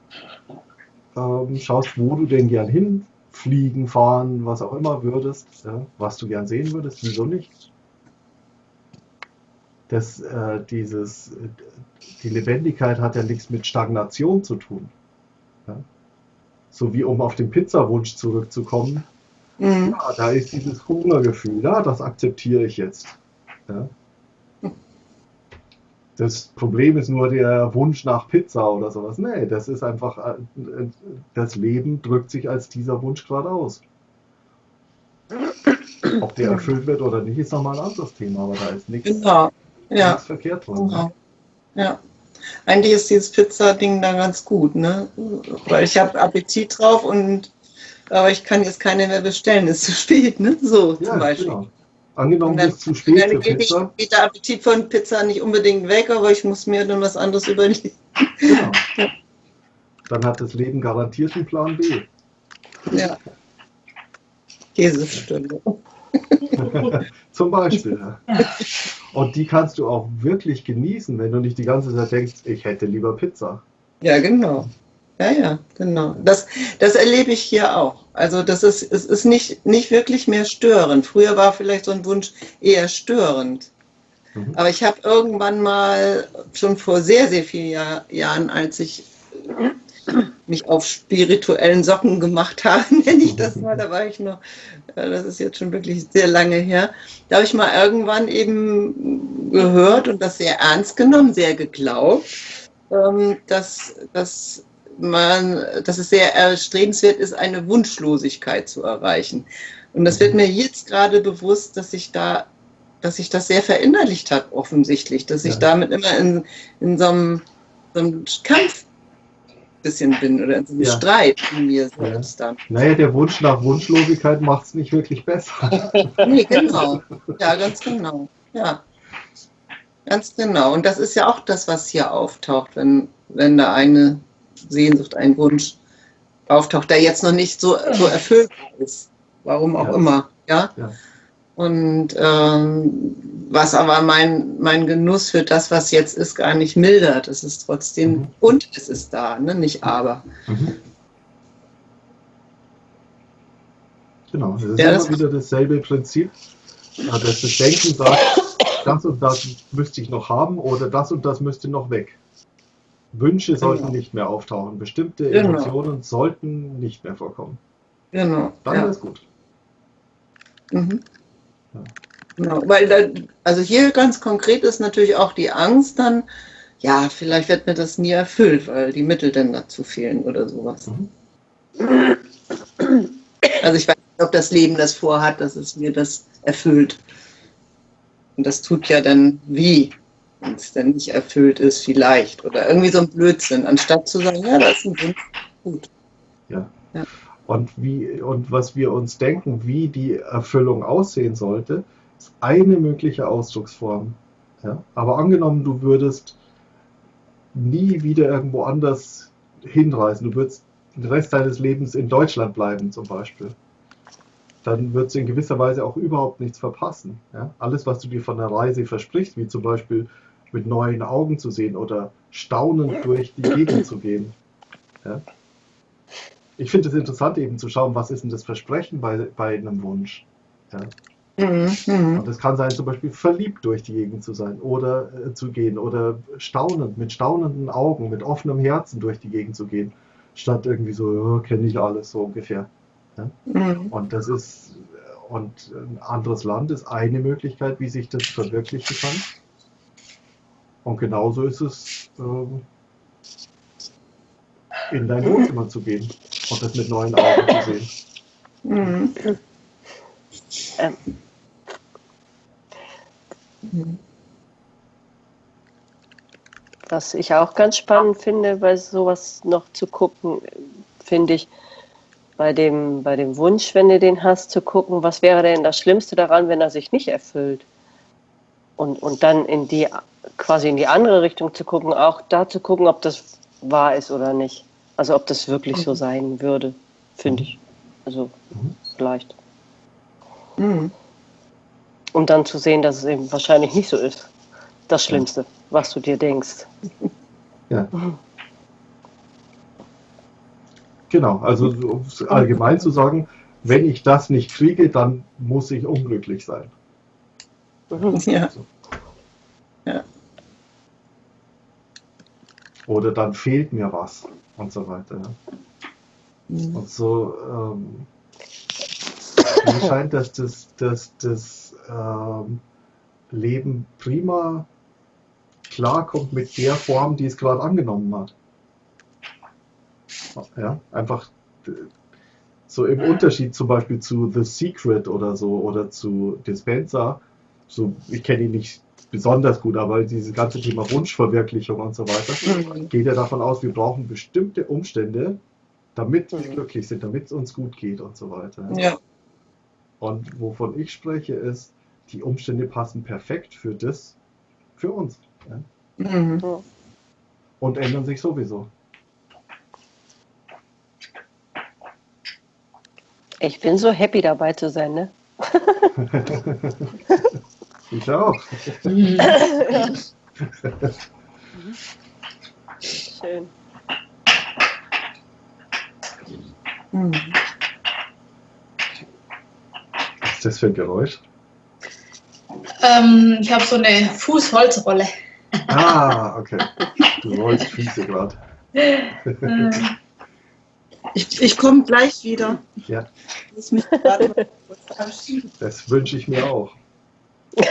ähm, schaust, wo du denn gern hinfliegen, fahren, was auch immer würdest, ja? was du gern sehen würdest, wieso nicht dass äh, dieses, die Lebendigkeit hat ja nichts mit Stagnation zu tun. Ja? So wie um auf den Pizzawunsch zurückzukommen, mhm. ja, da ist dieses Hungergefühl, ja, das akzeptiere ich jetzt. Ja? Das Problem ist nur der Wunsch nach Pizza oder sowas. Nee, das ist einfach, äh, das Leben drückt sich als dieser Wunsch gerade aus. Ob der erfüllt wird oder nicht, ist nochmal ein anderes Thema, aber da ist nichts. Genau ja. verkehrt dran. Genau. Ja. Eigentlich ist dieses Pizza-Ding da ganz gut, ne? Weil ich habe Appetit drauf und aber ich kann jetzt keine mehr bestellen, ist zu spät, ne? So ja, zum Beispiel. Genau. Angenommen, dann, ist zu spät dann geht, Pizza. Ich, geht der Appetit von Pizza nicht unbedingt weg, aber ich muss mir dann was anderes überlegen. Genau. Dann hat das Leben garantiert einen Plan B. Ja. Käsestunde. Zum Beispiel. Und die kannst du auch wirklich genießen, wenn du nicht die ganze Zeit denkst, ich hätte lieber Pizza. Ja, genau. Ja, ja, genau. Das, das erlebe ich hier auch. Also das ist, es ist nicht, nicht wirklich mehr störend. Früher war vielleicht so ein Wunsch eher störend. Mhm. Aber ich habe irgendwann mal, schon vor sehr, sehr vielen Jahr, Jahren, als ich mich auf spirituellen Socken gemacht habe, nenne ich das mal. Da war ich noch, das ist jetzt schon wirklich sehr lange her. Da habe ich mal irgendwann eben gehört und das sehr ernst genommen, sehr geglaubt, ähm, dass, dass, man, dass es sehr erstrebenswert ist, eine Wunschlosigkeit zu erreichen. Und das wird mir jetzt gerade bewusst, dass ich da dass sich das sehr verinnerlicht hat, offensichtlich, dass ich ja. damit immer in, in so einem, so einem Kampf bisschen bin oder in so einem ja. Streit in mir selbst dann. Naja, der Wunsch nach Wunschlosigkeit macht es nicht wirklich besser. nee, genau. Ja, ganz genau. Ja. Ganz genau. Und das ist ja auch das, was hier auftaucht, wenn, wenn da eine Sehnsucht, ein Wunsch auftaucht, der jetzt noch nicht so, so erfüllt ist. Warum auch ja. immer. Ja? Und ähm, was aber mein, mein Genuss für das, was jetzt ist, gar nicht mildert. Es ist trotzdem, mhm. und es ist da, ne? nicht aber. Mhm. Genau, das ist ja, immer wieder dasselbe Prinzip, dass das Denken sagt, das und das müsste ich noch haben oder das und das müsste noch weg. Wünsche sollten genau. nicht mehr auftauchen, bestimmte genau. Emotionen sollten nicht mehr vorkommen. Genau. Dann ja. ist gut. Mhm. Genau, weil da, also hier ganz konkret ist natürlich auch die Angst dann, ja, vielleicht wird mir das nie erfüllt, weil die Mittel dann dazu fehlen oder sowas. Mhm. Also ich weiß nicht, ob das Leben das vorhat, dass es mir das erfüllt. Und das tut ja dann wie, wenn es dann nicht erfüllt ist, vielleicht. Oder irgendwie so ein Blödsinn, anstatt zu sagen, ja, das ist ein Wunsch, gut. Ja. ja. Und, wie, und was wir uns denken, wie die Erfüllung aussehen sollte, ist eine mögliche Ausdrucksform. Ja? Aber angenommen, du würdest nie wieder irgendwo anders hinreisen, du würdest den Rest deines Lebens in Deutschland bleiben zum Beispiel, dann würdest du in gewisser Weise auch überhaupt nichts verpassen. Ja? Alles, was du dir von der Reise versprichst, wie zum Beispiel mit neuen Augen zu sehen oder staunend durch die Gegend zu gehen. Ja? Ich finde es interessant eben zu schauen, was ist denn das Versprechen bei, bei einem Wunsch. Ja? Mhm, mhm. Und es kann sein, zum Beispiel verliebt durch die Gegend zu sein oder äh, zu gehen oder staunend, mit staunenden Augen, mit offenem Herzen durch die Gegend zu gehen, statt irgendwie so, ja, kenne ich alles so ungefähr. Ja? Mhm. Und das ist, und ein anderes Land ist eine Möglichkeit, wie sich das verwirklichen kann. Und genauso ist es, ähm, in dein Wohnzimmer zu gehen und das mit neuen Augen zu sehen. Mhm. Ähm, was ich auch ganz spannend finde, bei sowas noch zu gucken, finde ich, bei dem, bei dem Wunsch, wenn du den hast, zu gucken, was wäre denn das Schlimmste daran, wenn er sich nicht erfüllt? Und, und dann in die, quasi in die andere Richtung zu gucken, auch da zu gucken, ob das wahr ist oder nicht. Also ob das wirklich so mhm. sein würde, finde ich. Also mhm. vielleicht. Mhm um dann zu sehen, dass es eben wahrscheinlich nicht so ist. Das Schlimmste, was du dir denkst. Ja. Genau, also um es allgemein zu sagen, wenn ich das nicht kriege, dann muss ich unglücklich sein. Ja. ja. Oder dann fehlt mir was und so weiter. Mhm. Und so ähm, mir scheint, dass das, dass das ähm, Leben prima klarkommt mit der Form, die es gerade angenommen hat. Ja, einfach so im Unterschied zum Beispiel zu The Secret oder so oder zu Dispenser. So, ich kenne ihn nicht besonders gut, aber dieses ganze Thema Wunschverwirklichung und so weiter mhm. geht ja davon aus, wir brauchen bestimmte Umstände, damit wir mhm. glücklich sind, damit es uns gut geht und so weiter. Ja. Und wovon ich spreche, ist, die Umstände passen perfekt für das, für uns. Ja? Mhm. Und ändern sich sowieso. Ich bin so happy dabei zu sein, ne? ich auch. Schön. Was ist das für ein Geräusch? Ähm, ich habe so eine Fußholzrolle. Ah, okay. Du rollst Füße gerade. Ich, ich komme gleich wieder. Ja. Das wünsche ich mir auch.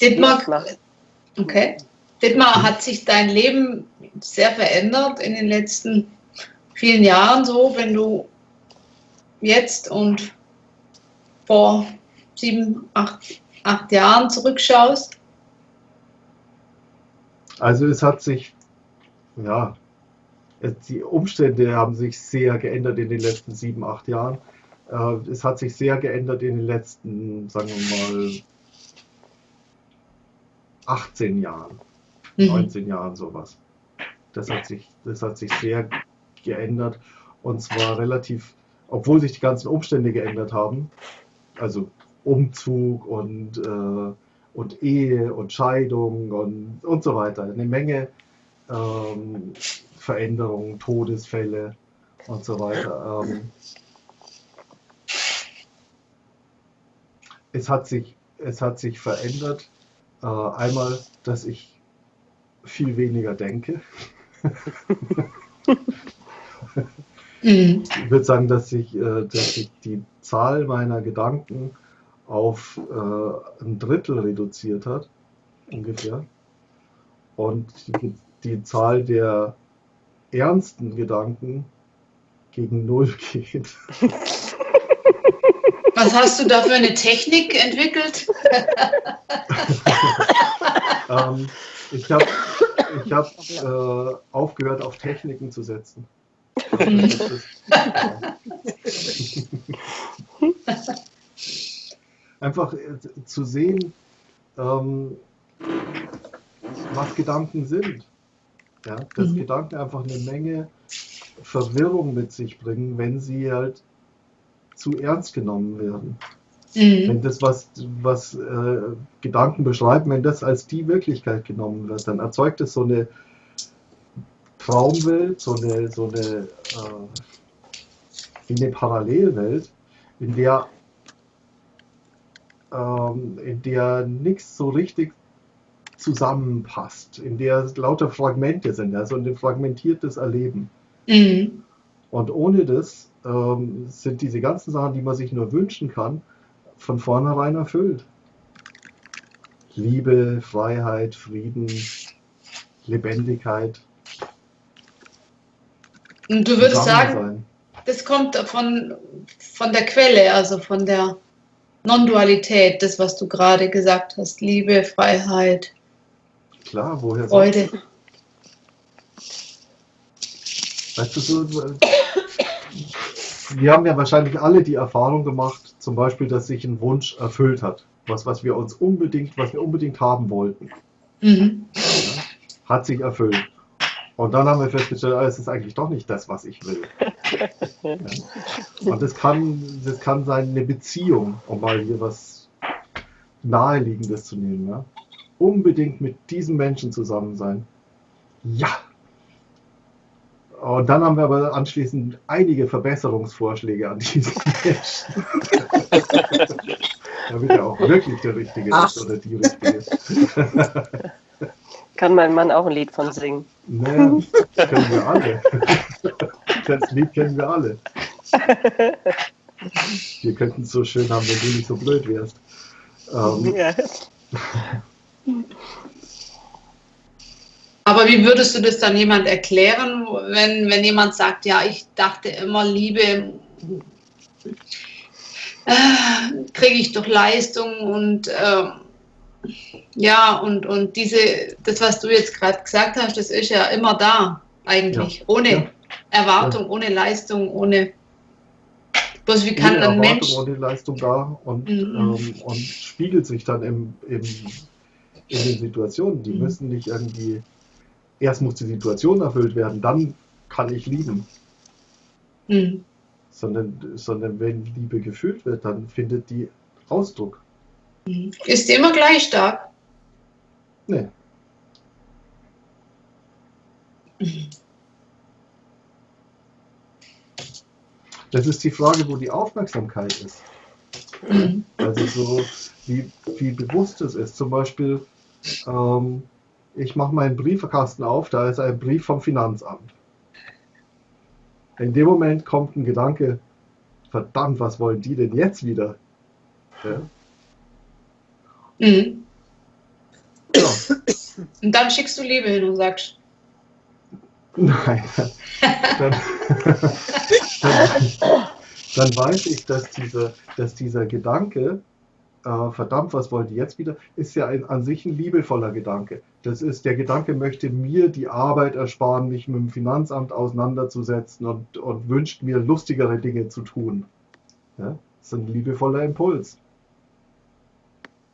Dietmar, okay. Dietmar, hat sich dein Leben sehr verändert in den letzten vielen Jahren so, wenn du jetzt und vor sieben, acht, acht Jahren zurückschaust? Also es hat sich, ja, die Umstände haben sich sehr geändert in den letzten sieben, acht Jahren. Äh, es hat sich sehr geändert in den letzten, sagen wir mal, 18 Jahren, mhm. 19 Jahren sowas. Das hat sich, das hat sich sehr geändert. Und zwar relativ, obwohl sich die ganzen Umstände geändert haben, also Umzug und, äh, und Ehe und Scheidung und, und so weiter. Eine Menge ähm, Veränderungen, Todesfälle und so weiter. Ähm, es, hat sich, es hat sich verändert. Äh, einmal, dass ich viel weniger denke. Ich würde sagen, dass sich, äh, dass sich die Zahl meiner Gedanken auf äh, ein Drittel reduziert hat, ungefähr. Und die, die Zahl der ernsten Gedanken gegen Null geht. Was hast du da für eine Technik entwickelt? ähm, ich habe ich hab, äh, aufgehört, auf Techniken zu setzen. Einfach äh, zu sehen, ähm, was Gedanken sind. Ja, dass mhm. Gedanken einfach eine Menge Verwirrung mit sich bringen, wenn sie halt zu ernst genommen werden. Mhm. Wenn das, was, was äh, Gedanken beschreiben, wenn das als die Wirklichkeit genommen wird, dann erzeugt es so eine Traumwelt, so eine, so eine, äh, eine Parallelwelt, in der, ähm, in der nichts so richtig zusammenpasst, in der lauter Fragmente sind, also ein fragmentiertes Erleben. Mhm. Und ohne das ähm, sind diese ganzen Sachen, die man sich nur wünschen kann, von vornherein erfüllt. Liebe, Freiheit, Frieden, Lebendigkeit. Und du würdest sagen, sein. das kommt von, von der Quelle, also von der Non-Dualität, das, was du gerade gesagt hast. Liebe, Freiheit. Klar, woher Freude. Weißt du, so, wir haben ja wahrscheinlich alle die Erfahrung gemacht, zum Beispiel, dass sich ein Wunsch erfüllt hat. Was, was wir uns unbedingt, was wir unbedingt haben wollten. Mhm. Ja, hat sich erfüllt. Und dann haben wir festgestellt, ah, es ist eigentlich doch nicht das, was ich will. Ja. Und das kann, das kann sein, eine Beziehung, um mal hier was Naheliegendes zu nehmen. Ja. Unbedingt mit diesem Menschen zusammen sein. Ja, und dann haben wir aber anschließend einige Verbesserungsvorschläge an diesen Menschen. Damit er auch wirklich der Richtige Ach. ist oder die Richtige. Kann mein Mann auch ein Lied von singen? Naja, das kennen wir alle. Das Lied kennen wir alle. Wir könnten es so schön haben, wenn du nicht so blöd wärst. Ähm, ja. Aber wie würdest du das dann jemand erklären, wenn, wenn jemand sagt, ja, ich dachte immer, Liebe äh, kriege ich durch Leistung und äh, ja, und, und diese, das, was du jetzt gerade gesagt hast, das ist ja immer da, eigentlich, ja. ohne ja. Erwartung, ja. ohne Leistung, ohne. Bloß wie kann ohne ein Erwartung, Mensch. Ohne Leistung da und, mhm. ähm, und spiegelt sich dann im, im, in den Situationen. Die mhm. müssen nicht irgendwie erst muss die Situation erfüllt werden, dann kann ich lieben. Mhm. Sondern, sondern wenn Liebe gefühlt wird, dann findet die Ausdruck. Mhm. Ist die immer gleich stark? Nee. Das ist die Frage, wo die Aufmerksamkeit ist. Mhm. Also so, wie, wie bewusst es ist. Zum Beispiel, ähm, ich mache meinen Briefkasten auf, da ist ein Brief vom Finanzamt. In dem Moment kommt ein Gedanke, verdammt, was wollen die denn jetzt wieder? Ja. Mhm. Ja. Und dann schickst du Liebe hin und sagst. Nein. Dann, dann, dann weiß ich, dass, diese, dass dieser Gedanke äh, verdammt, was wollt ihr jetzt wieder, ist ja ein, an sich ein liebevoller Gedanke. Das ist, der Gedanke möchte mir die Arbeit ersparen, mich mit dem Finanzamt auseinanderzusetzen und, und wünscht mir lustigere Dinge zu tun. Ja? Das ist ein liebevoller Impuls.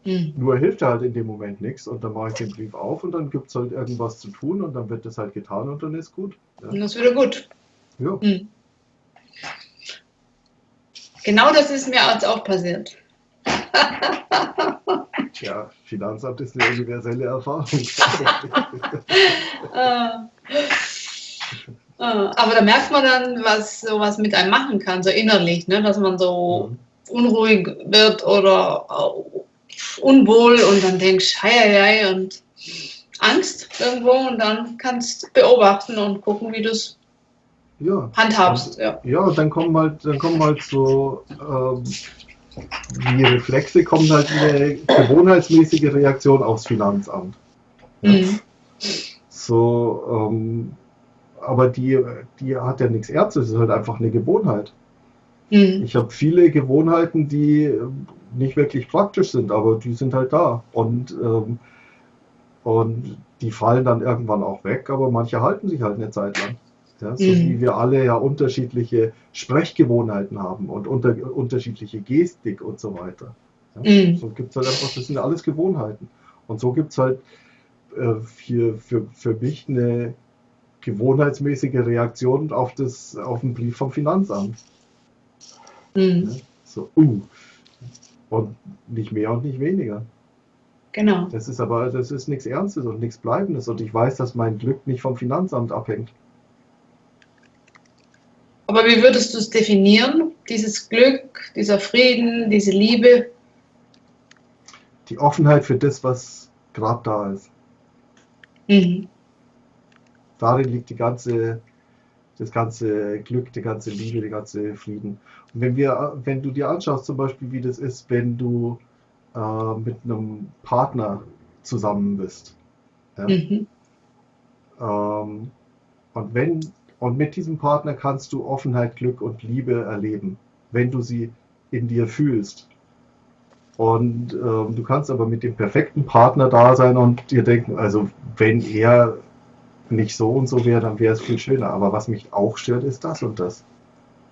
Mhm. Nur hilft er halt in dem Moment nichts und dann mache ich den Brief auf und dann gibt es halt irgendwas zu tun und dann wird das halt getan und dann ist gut. Ja. Und das ist wieder gut. Ja. Mhm. Genau das ist mir jetzt auch passiert. Tja, Finanzamt ist eine universelle Erfahrung. Ah. Ah, aber da merkt man dann, was sowas mit einem machen kann, so innerlich, ne? dass man so mhm. unruhig wird oder unwohl und dann denkst, hei, hei, und Angst irgendwo und dann kannst du beobachten und gucken, wie du es ja. handhabst. Ja. ja, und dann kommen halt, dann kommen halt so ähm, die Reflexe kommen halt eine gewohnheitsmäßige Reaktion aufs Finanzamt. Ja. Mhm. So, ähm, aber die, die hat ja nichts Ernstes, es ist halt einfach eine Gewohnheit. Mhm. Ich habe viele Gewohnheiten, die nicht wirklich praktisch sind, aber die sind halt da. Und, ähm, und die fallen dann irgendwann auch weg, aber manche halten sich halt eine Zeit lang. Ja, so mhm. wie wir alle ja unterschiedliche Sprechgewohnheiten haben und unter, unterschiedliche Gestik und so weiter. Ja, mhm. So gibt es halt einfach, das sind alles Gewohnheiten. Und so gibt es halt äh, für, für, für mich eine gewohnheitsmäßige Reaktion auf, das, auf den Brief vom Finanzamt. Mhm. Ja, so, uh. Und nicht mehr und nicht weniger. Genau. Das ist aber, das ist nichts Ernstes und nichts Bleibendes. Und ich weiß, dass mein Glück nicht vom Finanzamt abhängt. Aber wie würdest du es definieren, dieses Glück, dieser Frieden, diese Liebe? Die Offenheit für das, was gerade da ist. Mhm. Darin liegt die ganze, das ganze Glück, die ganze Liebe, der ganze Frieden. Und wenn, wir, wenn du dir anschaust, zum Beispiel, wie das ist, wenn du äh, mit einem Partner zusammen bist. Ja? Mhm. Ähm, und wenn und mit diesem Partner kannst du Offenheit, Glück und Liebe erleben, wenn du sie in dir fühlst. Und ähm, du kannst aber mit dem perfekten Partner da sein und dir denken, also wenn er nicht so und so wäre, dann wäre es viel schöner. Aber was mich auch stört, ist das und das.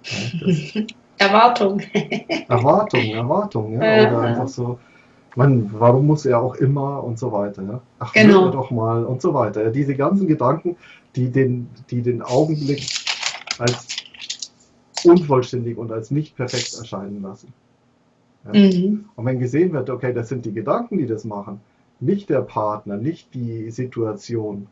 Ja, das Erwartung. Erwartung, Erwartung, ja. Oder einfach so, man, warum muss er auch immer und so weiter. Ja? Ach, genau. doch mal und so weiter. Ja, diese ganzen Gedanken, die den, die den Augenblick als unvollständig und als nicht perfekt erscheinen lassen. Ja? Mhm. Und wenn gesehen wird, okay, das sind die Gedanken, die das machen, nicht der Partner, nicht die Situation,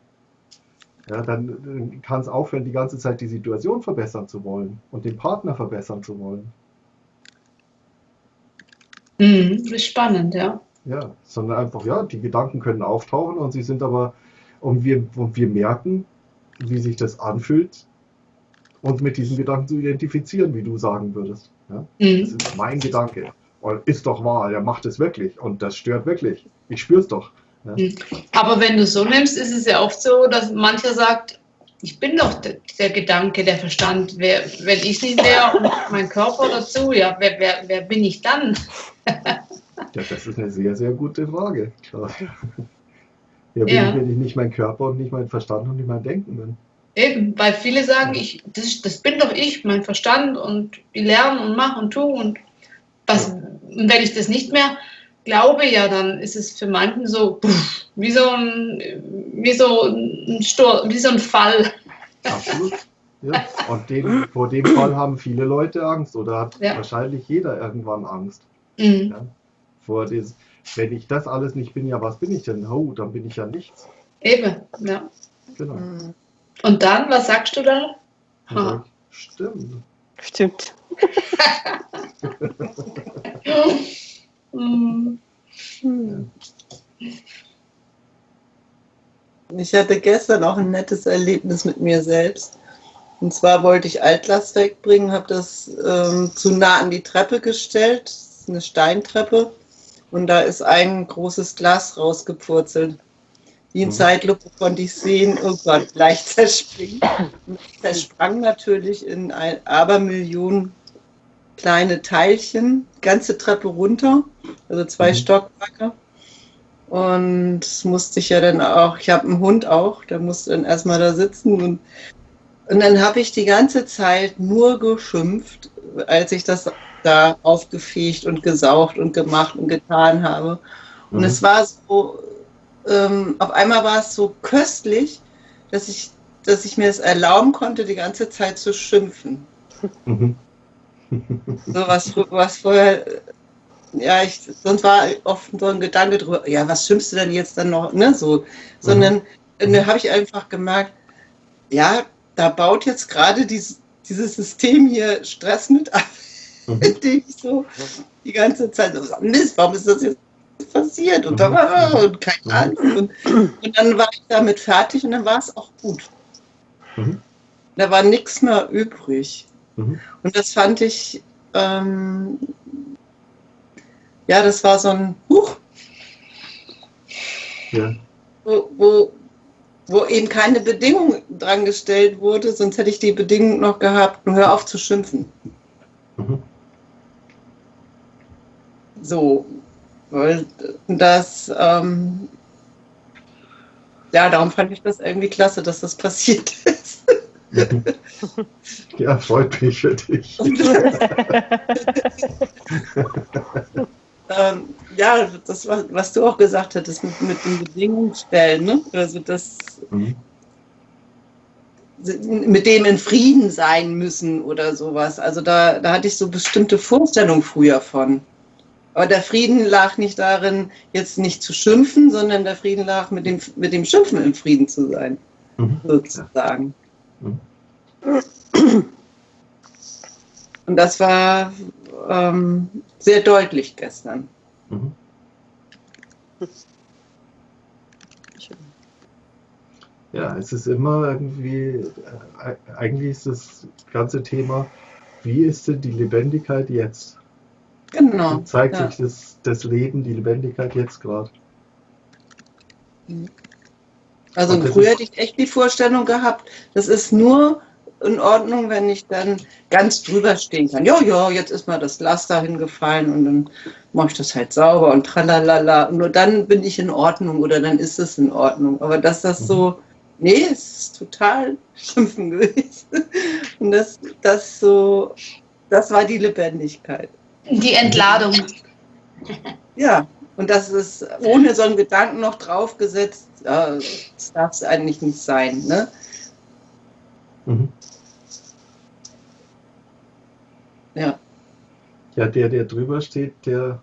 ja, dann kann es aufhören, die ganze Zeit die Situation verbessern zu wollen und den Partner verbessern zu wollen. Mhm, das ist spannend, ja. Ja, sondern einfach, ja, die Gedanken können auftauchen und sie sind aber, und wir, und wir merken, wie sich das anfühlt, uns mit diesen Gedanken zu identifizieren, wie du sagen würdest. Ja? Mhm. Das ist mein Gedanke. Und ist doch wahr, er macht es wirklich und das stört wirklich. Ich spüre es doch. Ja? Mhm. Aber wenn du so nimmst, ist es ja oft so, dass mancher sagt, ich bin doch der, der Gedanke, der Verstand. Wer, wenn ich nicht wäre und mein Körper dazu, ja, wer, wer, wer bin ich dann? ja, das ist eine sehr, sehr gute Frage. Ja, bin, ja. Ich, wenn ich nicht mein Körper und nicht mein Verstand und nicht mein Denken bin. Eben, weil viele sagen, ich, das, das bin doch ich, mein Verstand und ich lerne und mache und tue und was, ja. und wenn ich das nicht mehr glaube, ja, dann ist es für manchen so pff, wie so ein, wie so ein Stur wie so ein Fall. Absolut. Ja. Und dem, vor dem Fall haben viele Leute Angst oder hat ja. wahrscheinlich jeder irgendwann Angst. Mhm. Ja. Vor des, wenn ich das alles nicht bin, ja, was bin ich denn? Oh, dann bin ich ja nichts. Eben, ja. Genau. Mhm. Und dann, was sagst du da? Sag, stimmt. Stimmt. Ich hatte gestern auch ein nettes Erlebnis mit mir selbst. Und zwar wollte ich Altlast wegbringen, habe das ähm, zu nah an die Treppe gestellt. Das ist eine Steintreppe. Und da ist ein großes Glas rausgepurzelt. Wie in mhm. Zeitlupe konnte ich sehen, oh Gott, leicht zerspringen. Und zersprang natürlich in ein Abermillionen kleine Teilchen, ganze Treppe runter, also zwei mhm. Stockwerke. Und das musste ich ja dann auch, ich habe einen Hund auch, der musste dann erstmal da sitzen. Und, und dann habe ich die ganze Zeit nur geschimpft, als ich das da aufgefegt und gesaugt und gemacht und getan habe. Und mhm. es war so, ähm, auf einmal war es so köstlich, dass ich, dass ich mir es erlauben konnte, die ganze Zeit zu schimpfen. Mhm. so was, was vorher, ja, ich, sonst war oft so ein Gedanke drüber, ja, was schimpfst du denn jetzt dann noch, ne, so, sondern mhm. ne, habe ich einfach gemerkt, ja, da baut jetzt gerade dieses, dieses System hier Stress mit ab, mhm. indem ich so die ganze Zeit so, Mist, warum ist das jetzt passiert und da war und keine Ahnung. Und, und, dann war ich damit fertig und dann war es auch gut. Mhm. Da war nichts mehr übrig. Mhm. Und das fand ich, ähm, ja, das war so ein Huch. Ja. Wo, wo, wo eben keine Bedingung dran gestellt wurde, sonst hätte ich die Bedingung noch gehabt, nur hör auf zu schimpfen. Mhm. So, weil das, ähm, ja, darum fand ich das irgendwie klasse, dass das passiert ist. Ja, freut mich für dich. ähm, ja, das, was du auch gesagt hattest mit, mit den Bedingungen stellen, ne? also das mhm. mit dem in Frieden sein müssen oder sowas. Also da, da hatte ich so bestimmte Vorstellungen früher von. Aber der Frieden lag nicht darin, jetzt nicht zu schimpfen, sondern der Frieden lag mit dem, mit dem Schimpfen im Frieden zu sein, mhm. sozusagen. Mhm. Und das war ähm, sehr deutlich gestern. Mhm. Ja, es ist immer irgendwie, äh, eigentlich ist das ganze Thema, wie ist denn die Lebendigkeit jetzt? Genau. Wie zeigt ja. sich das, das Leben, die Lebendigkeit jetzt gerade? Also früher hätte ich echt die Vorstellung gehabt, das ist nur in Ordnung, wenn ich dann ganz drüber stehen kann. Ja, ja, jetzt ist mal das Glas da hingefallen und dann mache ich das halt sauber und tralalala. Und nur dann bin ich in Ordnung oder dann ist es in Ordnung. Aber dass das so, nee, es ist total schimpfen gewesen. Und das, das so, das war die Lebendigkeit. Die Entladung. Ja, und das ist ohne so einen Gedanken noch draufgesetzt, äh, das darf es eigentlich nicht sein. Ne? Mhm. Ja. Ja, der, der drüber steht, der.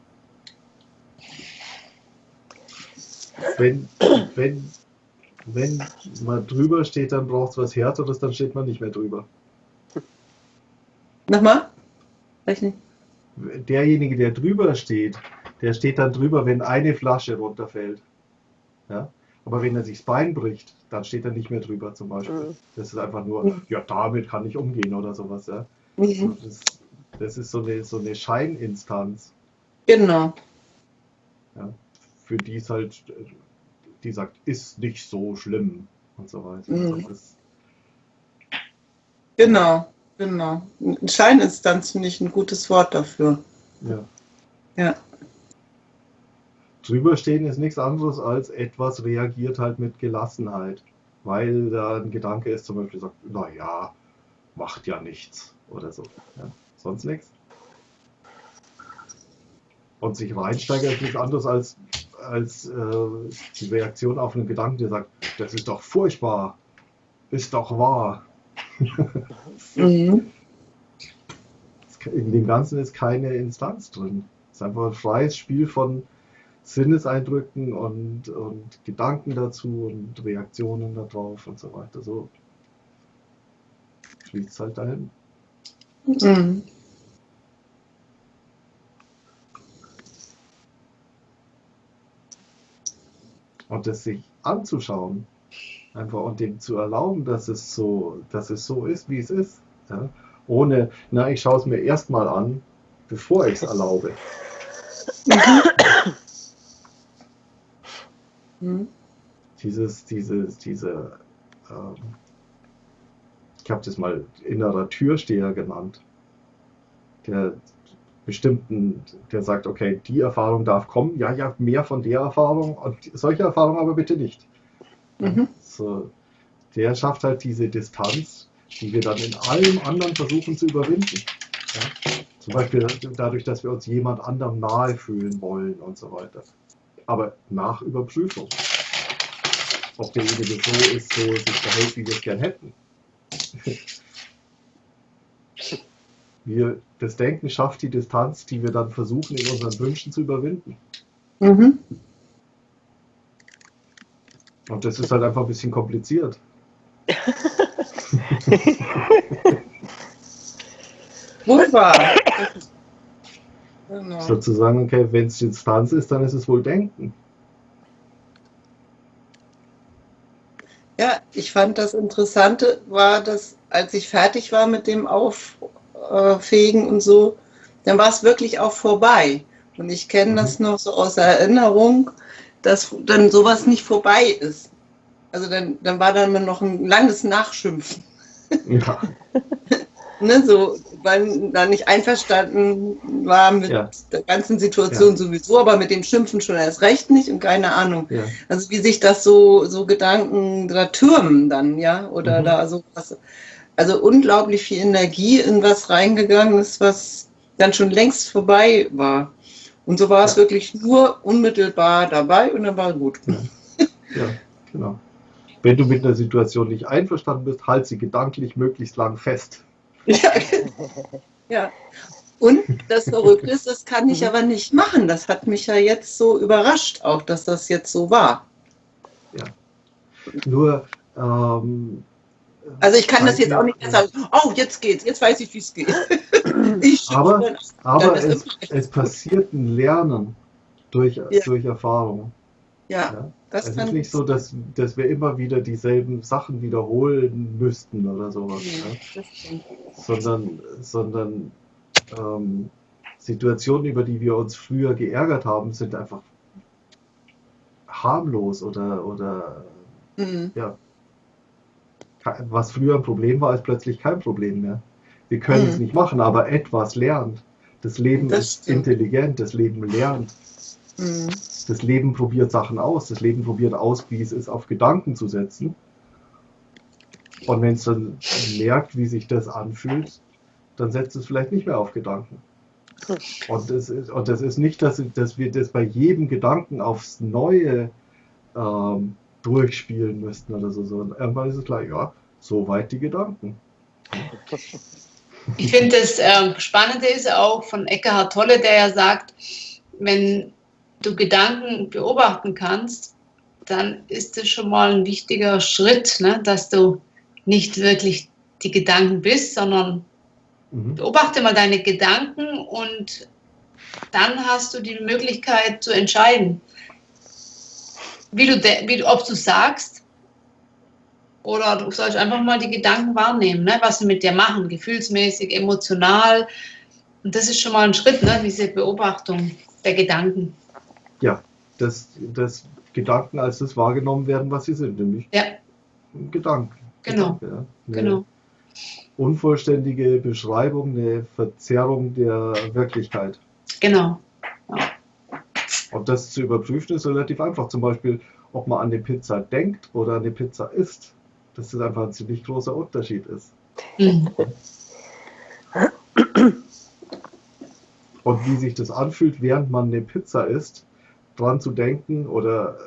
Wenn, wenn, wenn man drüber steht, dann braucht es was Härteres, dann steht man nicht mehr drüber. Nochmal? Weiß nicht. Derjenige, der drüber steht, der steht dann drüber, wenn eine Flasche runterfällt. Ja? Aber wenn er sich das Bein bricht, dann steht er nicht mehr drüber zum Beispiel. Mhm. Das ist einfach nur, ja, damit kann ich umgehen oder sowas. Ja? Mhm. Das, das, ist so eine, so eine Scheininstanz. Genau. Ja? Für die es halt, die sagt, ist nicht so schlimm und so weiter. Mhm. Das, genau, genau. Scheininstanz finde ich ein gutes Wort dafür. Ja. Ja drüberstehen ist nichts anderes als etwas reagiert halt mit Gelassenheit, weil da ein Gedanke ist, zum Beispiel sagt, naja, macht ja nichts oder so. Ja, sonst nichts. Und sich reinsteigert ist nichts anderes als, als äh, die Reaktion auf einen Gedanken, der sagt, das ist doch furchtbar, ist doch wahr. Mhm. In dem Ganzen ist keine Instanz drin. Es ist einfach ein freies Spiel von, Sinneseindrücken und, und Gedanken dazu und Reaktionen darauf und so weiter. So fließt es halt dahin. Mhm. Und das sich anzuschauen, einfach und dem zu erlauben, dass es so, dass es so ist, wie es ist. Ja? Ohne, na, ich schaue es mir erstmal an, bevor ich es erlaube. Mhm. Dieses, dieses, diese, ähm, ich habe das mal innerer Türsteher genannt, der bestimmten, der sagt, okay, die Erfahrung darf kommen, ja, ja, mehr von der Erfahrung und solche Erfahrungen aber bitte nicht. Mhm. So, der schafft halt diese Distanz, die wir dann in allem anderen versuchen zu überwinden. Ja? Zum Beispiel dadurch, dass wir uns jemand anderem nahe fühlen wollen und so weiter aber nach Überprüfung. Ob derjenige so ist, so sich verhält, wie wir es gern hätten. Wir, das Denken schafft die Distanz, die wir dann versuchen, in unseren Wünschen zu überwinden. Mhm. Und das ist halt einfach ein bisschen kompliziert. Wahr. Genau. Statt zu sagen, okay, wenn es Instanz ist, dann ist es wohl Denken. Ja, ich fand das Interessante war, dass als ich fertig war mit dem Auffegen und so, dann war es wirklich auch vorbei. Und ich kenne mhm. das noch so aus Erinnerung, dass dann sowas nicht vorbei ist. Also dann, dann war dann noch ein langes Nachschimpfen. Ja. ne, so, weil da nicht einverstanden war mit ja. der ganzen Situation ja. sowieso, aber mit dem Schimpfen schon erst recht nicht und keine Ahnung. Ja. Also wie sich das so, so Gedanken da türmen dann, ja, oder mhm. da so was. Also unglaublich viel Energie in was reingegangen ist, was dann schon längst vorbei war. Und so war es wirklich nur unmittelbar dabei und dann war gut. Ja, genau. Wenn du mit einer Situation nicht einverstanden bist, halt sie gedanklich möglichst lang fest. Ja. ja. Und das Verrückte ist, das kann ich aber nicht machen. Das hat mich ja jetzt so überrascht, auch dass das jetzt so war. Ja. Nur. Ähm, also ich kann das jetzt auch nicht mehr sagen, oh, jetzt geht's, jetzt weiß ich, wie es geht. aber aber es, es, passiert ein Lernen durch, ja. durch Erfahrung. Ja. ja. Das es ist nicht so, dass, dass wir immer wieder dieselben Sachen wiederholen müssten oder sowas. Ja. Sondern, sondern ähm, Situationen, über die wir uns früher geärgert haben, sind einfach harmlos oder, oder mhm. ja, was früher ein Problem war, ist plötzlich kein Problem mehr. Wir können mhm. es nicht machen, aber etwas lernt. Das Leben das ist stimmt. intelligent, das Leben lernt. Mhm. Das Leben probiert Sachen aus. Das Leben probiert aus, wie es ist, auf Gedanken zu setzen. Und wenn es dann merkt, wie sich das anfühlt, dann setzt es vielleicht nicht mehr auf Gedanken. Und das ist, und das ist nicht, dass, dass wir das bei jedem Gedanken aufs Neue ähm, durchspielen müssten oder so, sondern irgendwann ist es gleich, ja, so weit die Gedanken. Ich finde, das äh, Spannende ist auch von Eckhard Tolle, der ja sagt, wenn du Gedanken beobachten kannst, dann ist es schon mal ein wichtiger Schritt, ne? dass du nicht wirklich die Gedanken bist, sondern mhm. beobachte mal deine Gedanken und dann hast du die Möglichkeit zu entscheiden, wie du, wie, ob du sagst oder du sollst einfach mal die Gedanken wahrnehmen, ne? was sie mit dir machen, gefühlsmäßig, emotional. Und das ist schon mal ein Schritt, ne? diese Beobachtung der Gedanken ja, dass, dass Gedanken als das wahrgenommen werden, was sie sind, nämlich ja. Gedanken. Genau. Gedanke, ja. genau. Unvollständige Beschreibung, eine Verzerrung der Wirklichkeit. Genau. Ja. Und das zu überprüfen ist relativ einfach. Zum Beispiel, ob man an die Pizza denkt oder an die Pizza isst. Dass das einfach ein ziemlich großer Unterschied ist. Und wie sich das anfühlt, während man eine Pizza isst, dran zu denken oder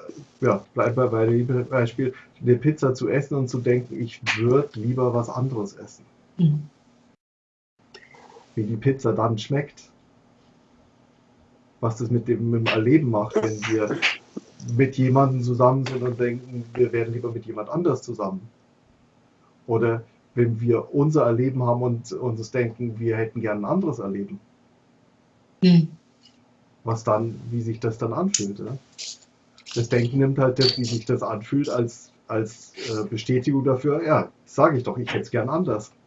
ja, bleibt bei, bei dem Beispiel, eine Pizza zu essen und zu denken, ich würde lieber was anderes essen. Mhm. Wie die Pizza dann schmeckt. Was das mit dem, mit dem Erleben macht, wenn wir mit jemandem zusammen sind und denken, wir wären lieber mit jemand anders zusammen. Oder wenn wir unser Erleben haben und uns denken, wir hätten gern ein anderes Erleben. Mhm was dann, wie sich das dann anfühlt. Ja? Das Denken nimmt halt das, wie sich das anfühlt, als, als äh, Bestätigung dafür, ja, sage ich doch, ich hätte es gern anders.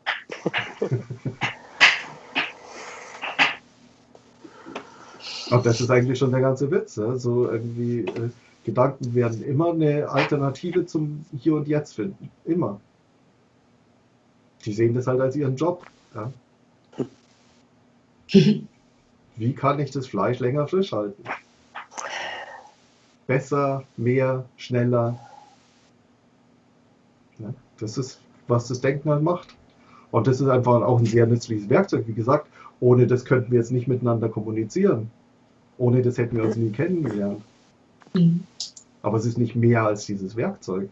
Und das ist eigentlich schon der ganze Witz. Ja? So irgendwie, äh, Gedanken werden immer eine Alternative zum Hier und Jetzt finden. Immer. Die sehen das halt als ihren Job. Ja? wie kann ich das Fleisch länger frisch halten? Besser, mehr, schneller. Ja, das ist, was das Denken halt macht. Und das ist einfach auch ein sehr nützliches Werkzeug. Wie gesagt, ohne das könnten wir jetzt nicht miteinander kommunizieren. Ohne das hätten wir uns nie kennengelernt. Mhm. Aber es ist nicht mehr als dieses Werkzeug.